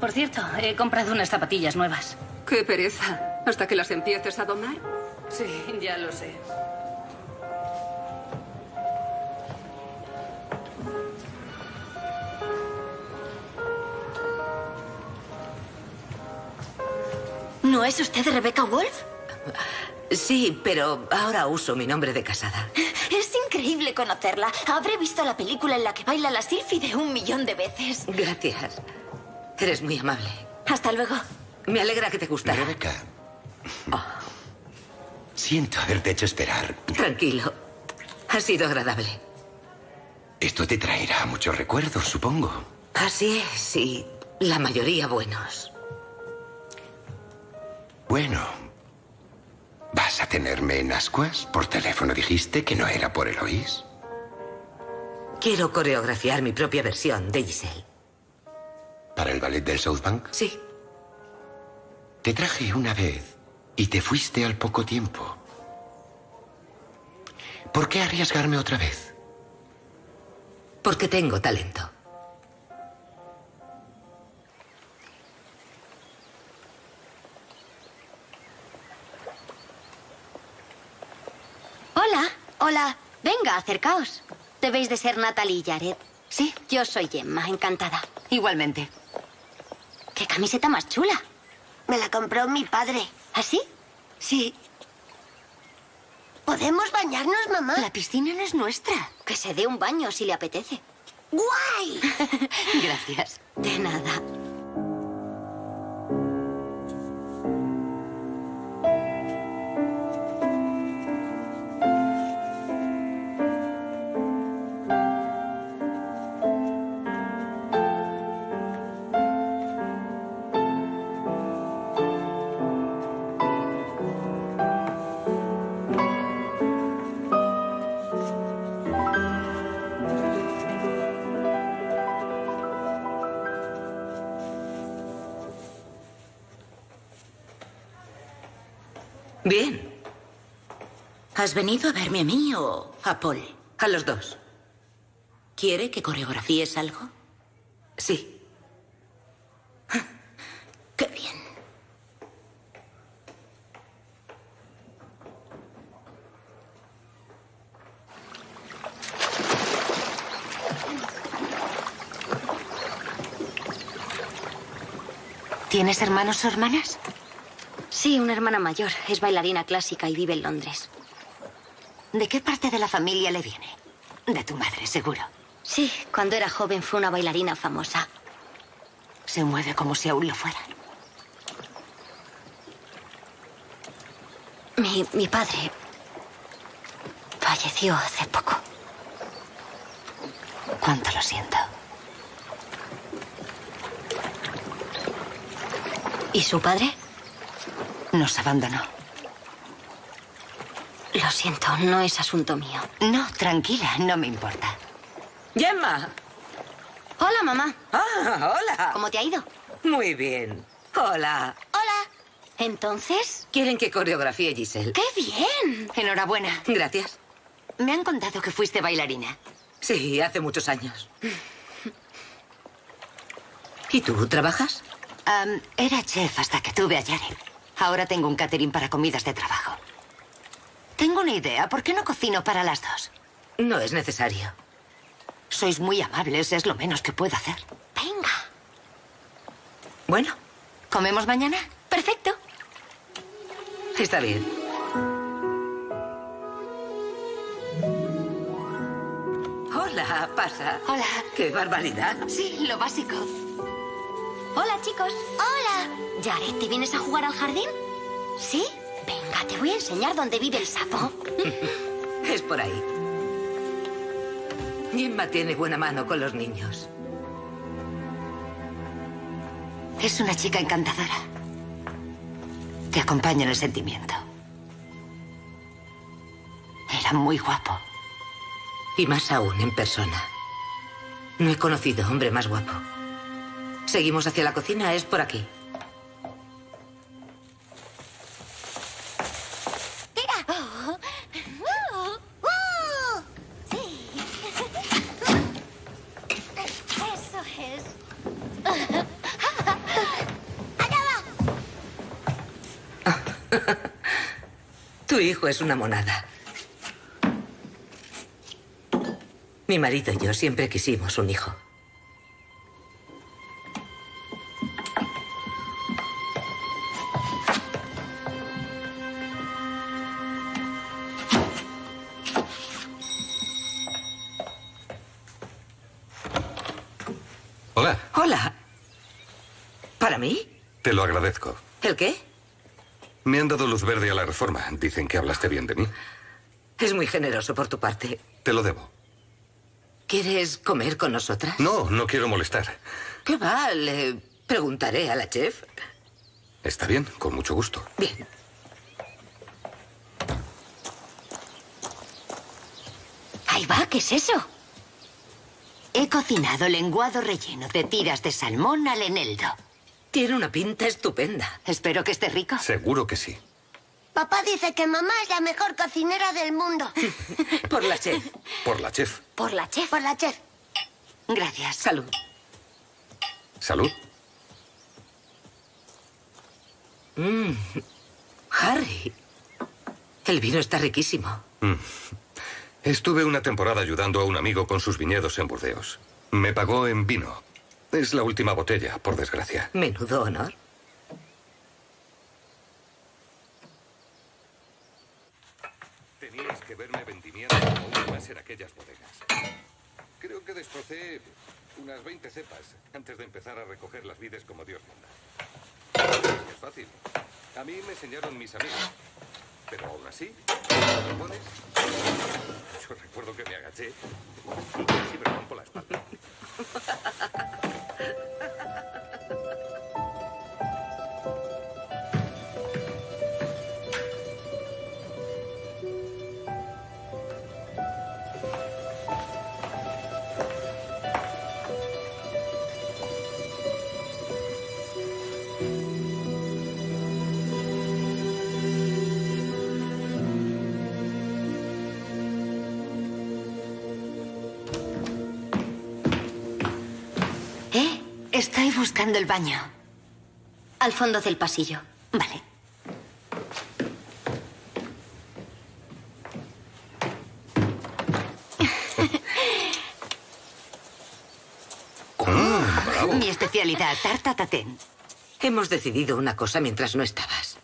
Por cierto, he comprado unas zapatillas nuevas. Qué pereza. ¿Hasta que las empieces a domar? Sí, ya lo sé. ¿No es usted Rebecca Wolf? Sí, pero ahora uso mi nombre de casada. Es increíble conocerla. Habré visto la película en la que baila la Sylphide un millón de veces. Gracias. Eres muy amable. Hasta luego. Me alegra que te gustara. Rebeca. Siento haberte hecho esperar. Tranquilo. Ha sido agradable. Esto te traerá muchos recuerdos, supongo. Así es, sí. La mayoría buenos. Bueno. ¿Vas a tenerme en ascuas? Por teléfono dijiste que no era por Eloís. Quiero coreografiar mi propia versión de Giselle. ¿Para el ballet del South Bank? Sí. Te traje una vez y te fuiste al poco tiempo. ¿Por qué arriesgarme otra vez? Porque tengo talento. Hola. Hola. Venga, acercaos. Debéis de ser Natalie y Jared. Sí, yo soy Gemma, encantada. Igualmente. ¿Qué camiseta más chula? Me la compró mi padre. ¿Así? Sí. ¿Podemos bañarnos, mamá? La piscina no es nuestra. Que se dé un baño si le apetece. ¡Guay! [laughs] Gracias. De nada. Bien. ¿Has venido a verme a mí o a Paul? A los dos. ¿Quiere que coreografíes algo? Sí. Qué bien. ¿Tienes hermanos o hermanas? Sí, una hermana mayor. Es bailarina clásica y vive en Londres. ¿De qué parte de la familia le viene? De tu madre, seguro. Sí, cuando era joven fue una bailarina famosa. Se mueve como si aún lo fuera. Mi, mi padre falleció hace poco. Cuánto lo siento. ¿Y su padre? Nos abandonó. Lo siento, no es asunto mío. No, tranquila, no me importa. Gemma. Hola, mamá. Ah, hola. ¿Cómo te ha ido? Muy bien. Hola. Hola. Entonces, ¿Quieren que coreografíe Giselle? ¡qué bien! Enhorabuena. Gracias. Me han contado que fuiste bailarina. Sí, hace muchos años. ¿Y tú trabajas? Era chef hasta que tuve a Jared. Ahora tengo un catering para comidas de trabajo. Tengo una idea. ¿Por qué no cocino para las dos? No es necesario. Sois muy amables, es lo menos que puedo hacer. Venga. Bueno, ¿Comemos mañana? Perfecto. está bien. Hola, pasa. Hola. ¡Qué barbaridad! Sí, lo básico. Hola, chicos. Hola. Jared, ¿te vienes a jugar al jardín? ¿Sí? Venga, te voy a enseñar dónde vive el sapo. [laughs] Es por ahí. Gemma tiene buena mano con los niños. Es una chica encantadora. Te acompaña en el sentimiento. Era muy guapo. Y más aún en persona. No he conocido hombre más guapo. Seguimos hacia la cocina, es por aquí. Eso es. Tu hijo es una monada. Mi marido y yo siempre quisimos un hijo. Te lo agradezco. ¿El qué? Me han dado luz verde a la reforma. Dicen que hablaste bien de mí. Es muy generoso por tu parte. Te lo debo. ¿Quieres comer con nosotras? No, no quiero molestar. ¿Qué va? Le preguntaré a la chef. Está bien, con mucho gusto. Bien. Ahí va, ¿qué es eso? He cocinado lenguado relleno de tiras de salmón al eneldo. Tiene una pinta estupenda. Espero que esté rico. Seguro que sí. Papá dice que mamá es la mejor cocinera del mundo. [laughs] Por la chef. Por la chef. Por la chef. Por la chef. Gracias. Salud. Salud. Mm. Harry. El vino está riquísimo. Mm. Estuve una temporada ayudando a un amigo con sus viñedos en Burdeos. Me pagó en vino. Es la última botella, por desgracia. Menudo honor. Tenías que verme vendimiando como más en aquellas bodegas. Creo que destrocé unas 20 cepas antes de empezar a recoger las vides como Dios manda. Es fácil. A mí me enseñaron mis amigos. Pero aún así, ¿lo pones? Yo recuerdo que me agaché y casi me rompo la espalda. [laughs] ¿Eh? Estoy buscando el baño. Al fondo del pasillo. Vale. [laughs] Mi especialidad, tarta tatén. Hemos decidido una cosa mientras no estabas.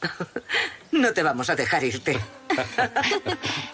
[laughs] No te vamos a dejar irte. [laughs]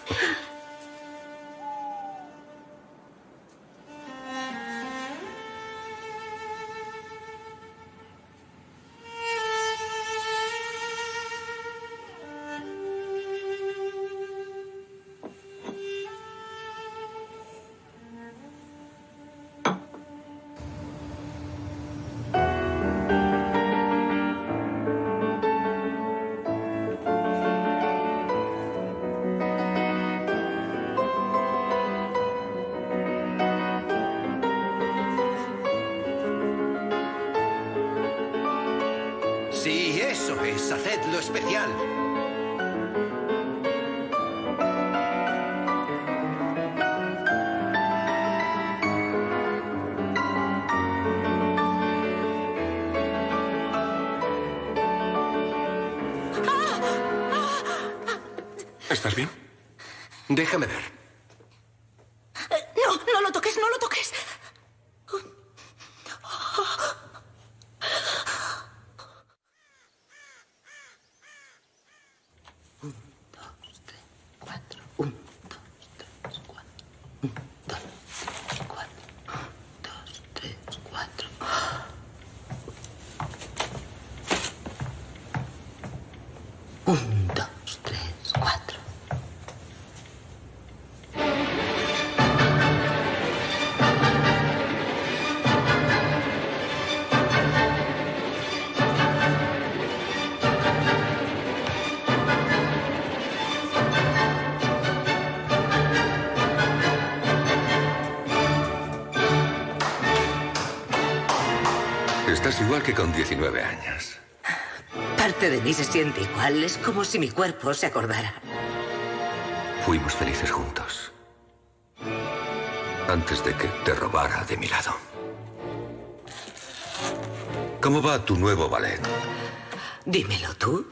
igual que con 19 años. Parte de mí se siente igual. Es como si mi cuerpo se acordara. Fuimos felices juntos. Antes de que te robara de mi lado. ¿Cómo va tu nuevo ballet? Dímelo tú.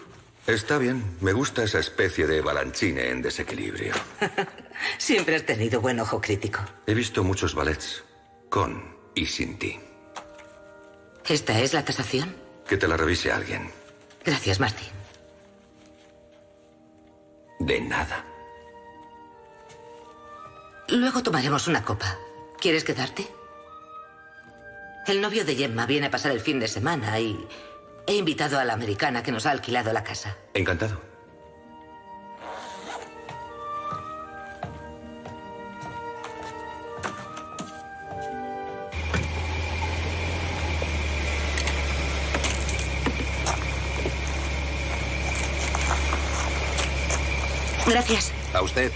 Está bien. Me gusta esa especie de balanchine en desequilibrio. [laughs] Siempre has tenido buen ojo crítico. He visto muchos ballets. Con y sin ti. ¿Esta es la tasación? Que te la revise alguien. Gracias, Martín. De nada. Luego tomaremos una copa. ¿Quieres quedarte? El novio de Gemma viene a pasar el fin de semana y he invitado a la americana que nos ha alquilado la casa. Encantado. Gracias. A usted.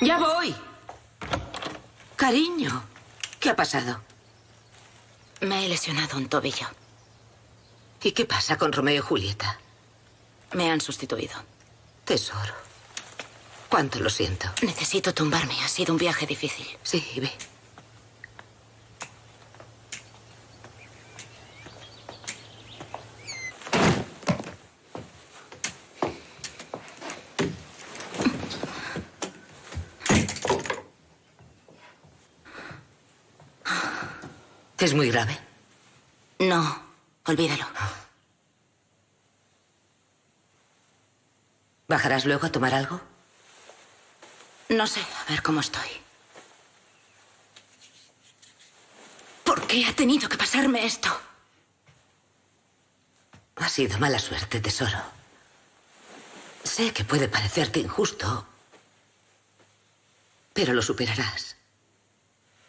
¡Ya voy! Cariño, ¿qué ha pasado? Me he lesionado un tobillo. ¿Y qué pasa con Romeo y Julieta? Me han sustituido. Tesoro. Cuánto lo siento. Necesito tumbarme. Ha sido un viaje difícil. Sí, ve. ¿Es muy grave? No, olvídalo. Ah. ¿Bajarás luego a tomar algo? No sé, a ver cómo estoy. ¿Por qué ha tenido que pasarme esto? Ha sido mala suerte, tesoro. Sé que puede parecerte injusto, pero lo superarás.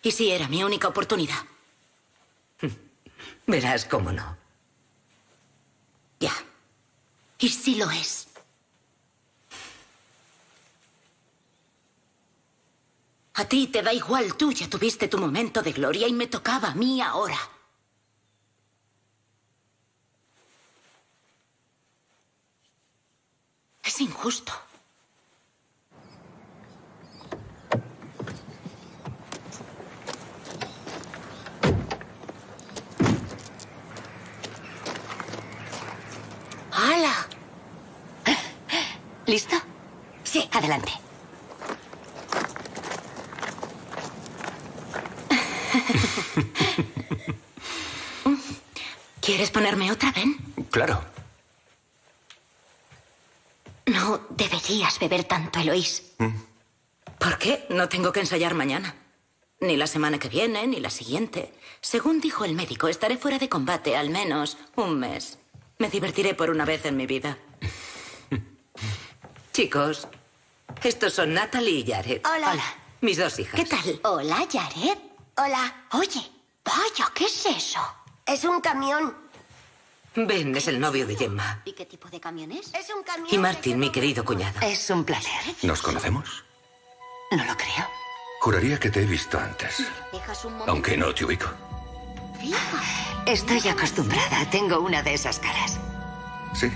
¿Y si era mi única oportunidad? [laughs] Verás cómo no. Ya. ¿Y si lo es? A ti te da igual, tú ya tuviste tu momento de gloria y me tocaba a mí ahora. Es injusto. ¡Hala! ¿Listo? Sí, adelante. ¿Quieres ponerme otra, Ben? Claro. No deberías beber tanto, Eloís. ¿Por qué? No tengo que ensayar mañana. Ni la semana que viene, ni la siguiente. Según dijo el médico, estaré fuera de combate al menos un mes. Me divertiré por una vez en mi vida. [laughs] Chicos, estos son Natalie y Jared. Hola. Mis dos hijas. ¿Qué tal? Hola, Jared. Hola. Oye, vaya, ¿qué es eso? Es un camión. Ben es el novio de Gemma. ¿Y qué tipo de camión es? Es un camión. Y Martin, mi querido cuñado. Es un placer. ¿Nos conocemos? No lo creo. Juraría que te he visto antes. ¿Dejas un momento? Aunque no te ubico. Estoy acostumbrada. Tengo una de esas caras. Sí.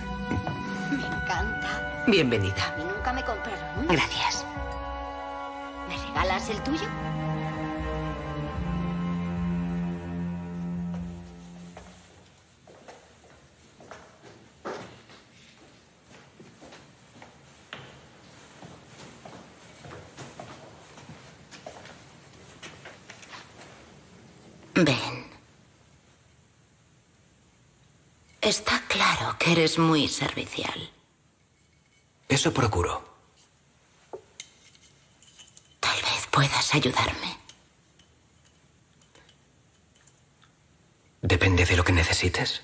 Me encanta. Bienvenida. A mí nunca me compraron uno. Gracias. ¿Me regalas el tuyo? Ben. Está claro que eres muy servicial. Eso procuro. Tal vez puedas ayudarme. Depende de lo que necesites.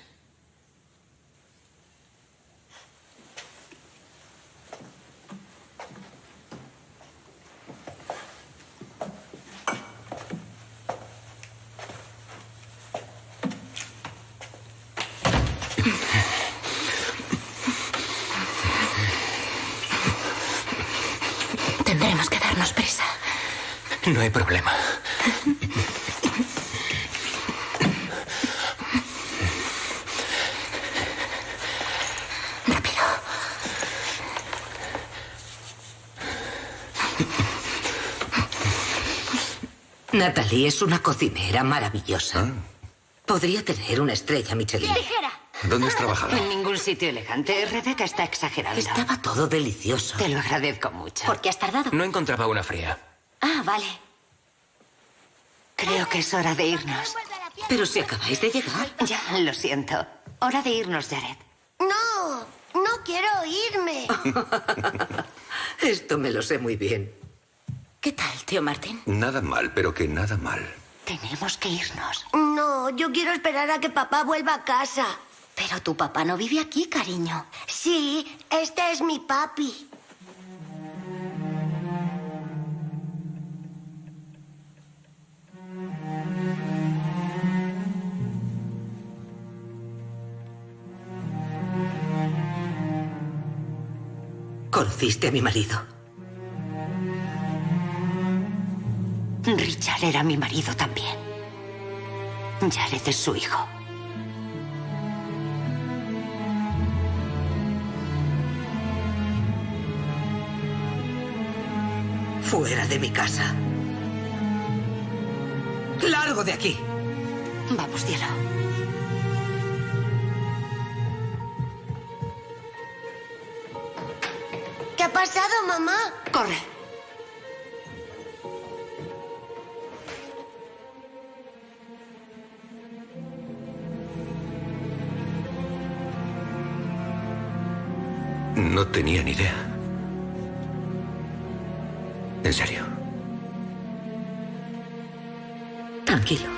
No hay problema. Rápido. Natalie es una cocinera maravillosa. Ah. Podría tener una estrella Michelin. ¡Ligera! ¿Dónde has trabajado? En ningún sitio elegante. Rebeca está exagerando. Estaba todo delicioso. Te lo agradezco mucho. ¿Por qué has tardado? No encontraba una fría. Ah, vale. Creo que es hora de irnos. Pero si acabáis de llegar. Ya, lo siento. Hora de irnos, Jared. No, no quiero irme. [laughs] Esto me lo sé muy bien. ¿Qué tal, tío Martín? Nada mal, pero que nada mal. Tenemos que irnos. No, yo quiero esperar a que papá vuelva a casa. Pero tu papá no vive aquí, cariño. Sí, este es mi papi. Conociste a mi marido. Richard era mi marido también. Jared es su hijo. Fuera de mi casa. Largo de aquí. Vamos, cielo. pasado, mamá? Corre. No tenía ni idea. En serio. Tranquilo.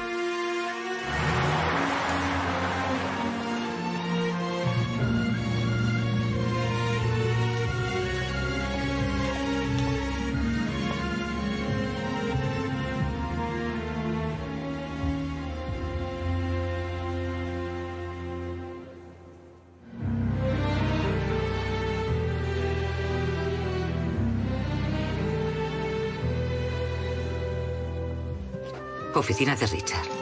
Oficina de Richard.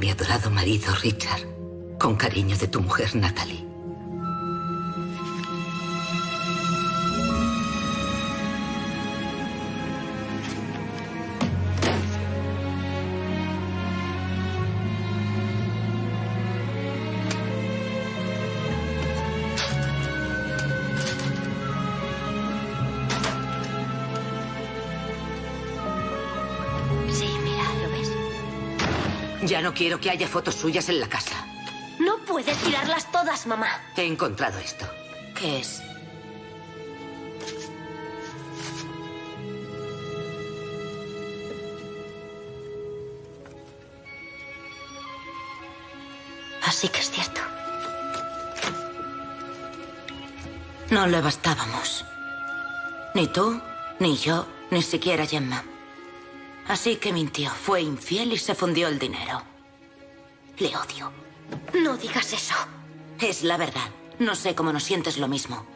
Mi adorado marido Richard, con cariño de tu mujer Natalie. Quiero que haya fotos suyas en la casa. No puedes tirarlas todas, mamá. He encontrado esto. ¿Qué es? Así que es cierto. No le bastábamos. Ni tú, ni yo, ni siquiera Gemma. Así que mintió, fue infiel y se fundió el dinero. Le odio. No digas eso. Es la verdad. No sé cómo no sientes lo mismo.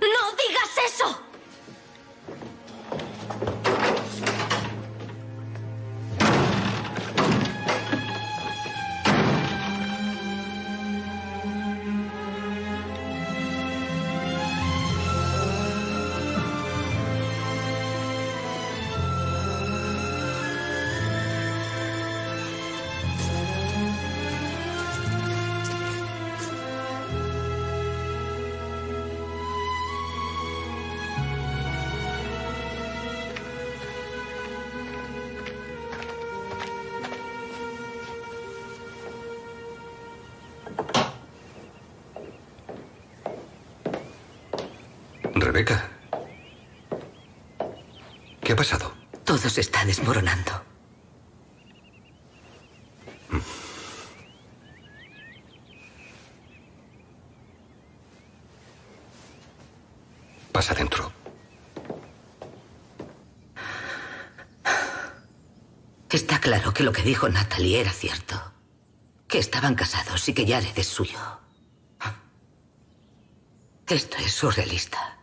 Pasado? Todo se está desmoronando. Pasa dentro. Está claro que lo que dijo Natalie era cierto. Que estaban casados y que Jared es suyo. Esto es surrealista.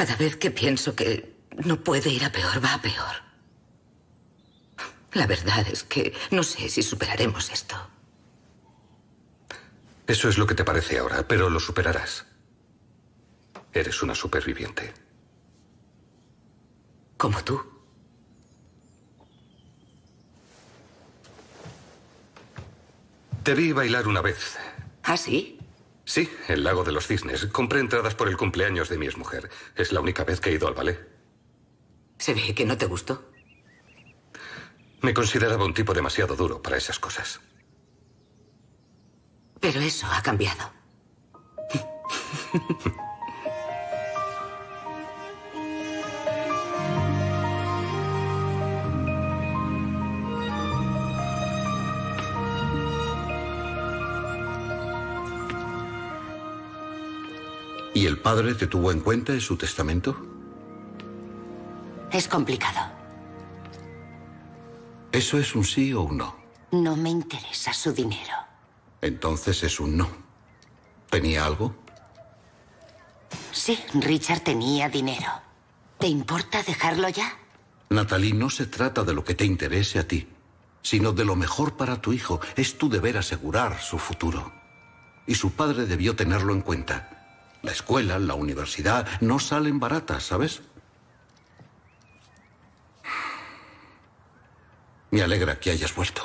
Cada vez que pienso que no puede ir a peor, va a peor. La verdad es que no sé si superaremos esto. Eso es lo que te parece ahora, pero lo superarás. Eres una superviviente. Como tú. Te vi bailar una vez. ¿Ah, sí? Sí, el lago de los cisnes. Compré entradas por el cumpleaños de mi exmujer. Es la única vez que he ido al ballet. Se ve que no te gustó. Me consideraba un tipo demasiado duro para esas cosas. Pero eso ha cambiado. [laughs] ¿Y el padre te tuvo en cuenta en su testamento? Es complicado. ¿Eso es un sí o un no? No me interesa su dinero. Entonces es un no. ¿Tenía algo? Sí, Richard tenía dinero. ¿Te importa dejarlo ya? Natalie, no se trata de lo que te interese a ti, sino de lo mejor para tu hijo. Es tu deber asegurar su futuro. y su padre debió tenerlo en cuenta. La escuela, la universidad, no salen baratas, ¿sabes? Me alegra que hayas vuelto.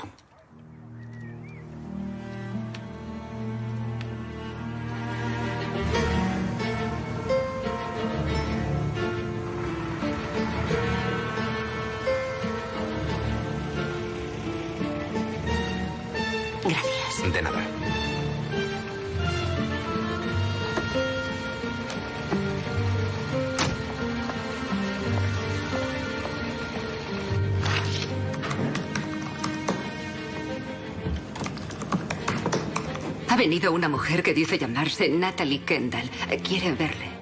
Una mujer que dice llamarse Natalie Kendall. Quiere verle.